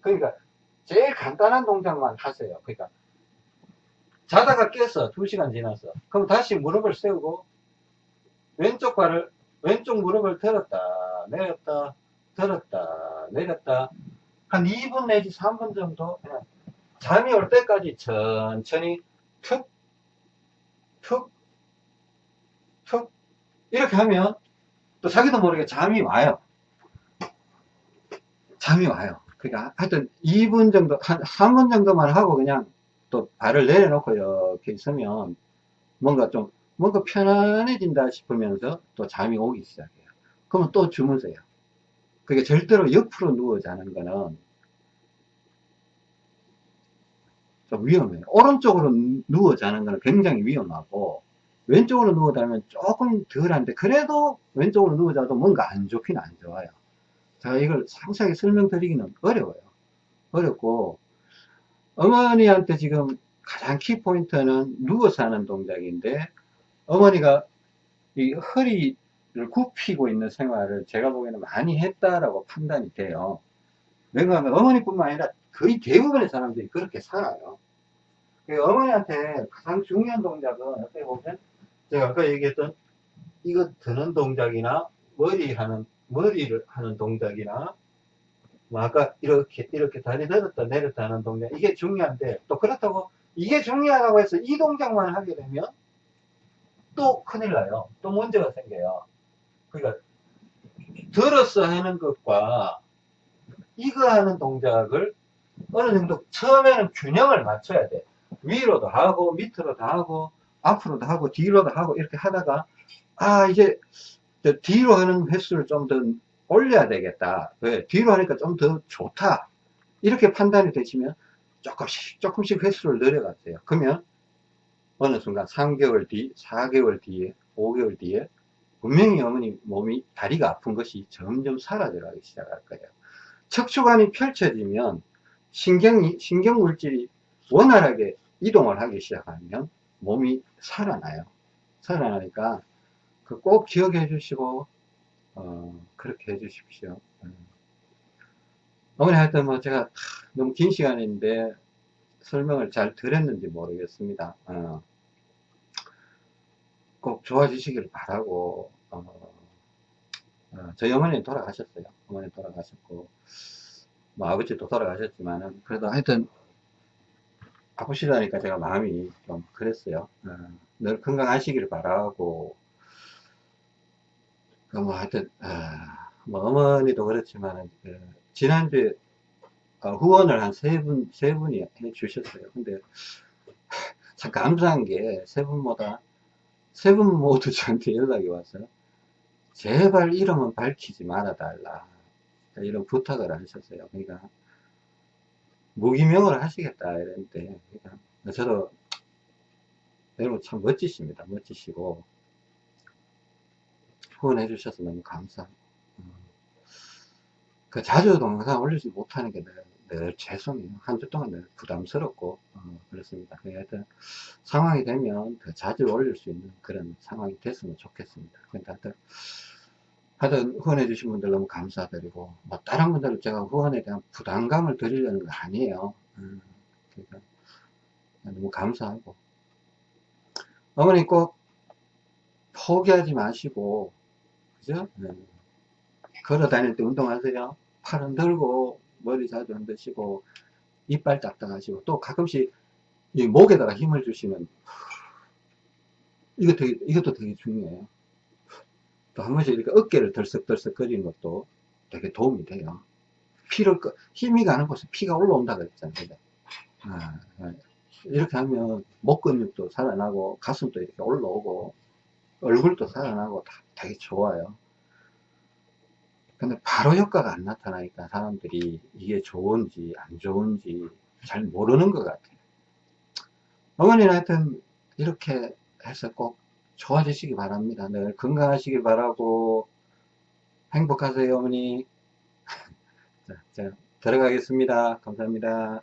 그러니까 제일 간단한 동작만 하세요. 그러니까 자다가 깼어. 2시간 지났어. 그럼 다시 무릎을 세우고 왼쪽 발을 왼쪽 무릎을 들었다 내렸다 들었다 내렸다 한 2분 내지 3분 정도 그냥 잠이 올 때까지 천천히 툭, 툭, 툭 이렇게 하면 또 자기도 모르게 잠이 와요. 잠이 와요. 그러니까 하여튼 2분 정도, 한 3분 정도만 하고 그냥 또 발을 내려놓고 이렇게 있으면 뭔가 좀 뭔가 편안해진다 싶으면서 또 잠이 오기 시작해요. 그러면 또 주무세요. 그게 절대로 옆으로 누워 자는 거는 좀 위험해요. 오른쪽으로 누워 자는 거는 굉장히 위험하고 왼쪽으로 누워 자면 조금 덜한데 그래도 왼쪽으로 누워 자도 뭔가 안 좋긴 안 좋아요. 제가 이걸 상세하게 설명드리기는 어려워요. 어렵고 어머니한테 지금 가장 키포인트는 누워서 하는 동작인데 어머니가 이 허리를 굽히고 있는 생활을 제가 보기에는 많이 했다라고 판단이 돼요. 왜냐하면 어머니뿐만 아니라 거의 대부분의 사람들이 그렇게 살아요. 그 어머니한테 가장 중요한 동작은 어떻게 보면 제가 아까 얘기했던 이거 드는 동작이나 머리 하는 머리를 하는 동작이나 뭐 아까 이렇게 이렇게 다리 들었다 내렸다 하는 동작 이게 중요한데 또 그렇다고 이게 중요하다고 해서 이 동작만 하게 되면 또 큰일 나요. 또 문제가 생겨요. 그러니까 들어서 하는 것과 이거 하는 동작을 어느 정도 처음에는 균형을 맞춰야 돼. 위로도 하고 밑으로도 하고 앞으로도 하고 뒤로도 하고 이렇게 하다가 아 이제 뒤로 하는 횟수를 좀 더 올려야 되겠다. 왜? 뒤로 하니까 좀 더 좋다. 이렇게 판단이 되시면 조금씩 조금씩 횟수를 늘려갔어요. 그러면 어느 순간 3개월 뒤, 4개월 뒤에, 5개월 뒤에 분명히 어머니 몸이 다리가 아픈 것이 점점 사라져가기 시작할 거예요. 척추관이 펼쳐지면 신경이, 신경물질이 원활하게 이동을 하기 시작하면 몸이 살아나요. 살아나니까 그 꼭 기억해 주시고 어, 그렇게 해 주십시오. 음. 어머니 하여튼 뭐 제가 너무 긴 시간인데 설명을 잘 드렸는지 모르겠습니다. 어, 꼭 좋아지시길 바라고 어, 어, 저희 어머니 돌아가셨어요. 어머니 돌아가셨고 뭐 아버지도 돌아가셨지만은 그래도 하여튼 아프시다니까 제가 마음이 좀 그랬어요. 어, 늘 건강하시기를 바라고, 그뭐 하여튼, 아, 뭐 어머니도 그렇지만, 그 지난주에 어, 후원을 한 세 분, 세 분이 해 주셨어요. 근데 참 감사한 게 세 분마다, 세 분 모두 저한테 연락이 왔어요. 제발 이름은 밝히지 말아 달라. 이런 부탁을 하셨어요. 그러니까, 무기명을 하시겠다 이랬는데, 그러니까 저도, 여러분 참 멋지십니다. 멋지시고, 후원해 주셔서 너무 감사하고, 음. 그 자주 동영상 올리지 못하는 게 늘, 늘 죄송해요. 한주 동안 늘 부담스럽고, 어, 그렇습니다. 하여튼, 상황이 되면 더 자주 올릴 수 있는 그런 상황이 됐으면 좋겠습니다. 그러니까 하여튼, 하여튼 후원해 주신 분들 너무 감사드리고, 뭐 다른 분들은 제가 후원에 대한 부담감을 드리려는 거 아니에요. 음, 그러니까 너무 감사하고, 어머니 꼭 포기하지 마시고, 그죠? 네. 걸어 다닐 때 운동하세요. 팔 흔들고, 머리 자주 흔드시고, 이빨 딱딱하시고, 또 가끔씩 이 목에다가 힘을 주시면, 이거 되게, 이것도 되게 중요해요. 또 한 번씩 이렇게 어깨를 덜썩덜썩 거리는 것도 되게 도움이 돼요. 피를, 끄- 힘이 가는 곳에 피가 올라온다 그랬잖아요. 아, 아. 이렇게 하면 목 근육도 살아나고, 가슴도 이렇게 올라오고, 얼굴도 살아나고 다 되게 좋아요. 근데 바로 효과가 안 나타나니까 사람들이 이게 좋은지 안 좋은지 잘 모르는 것 같아요. 어머니는 하여튼 이렇게 해서 꼭 좋아지시기 바랍니다. 늘 건강하시기 바라고 행복하세요 어머니. 자, 자 들어가겠습니다. 감사합니다.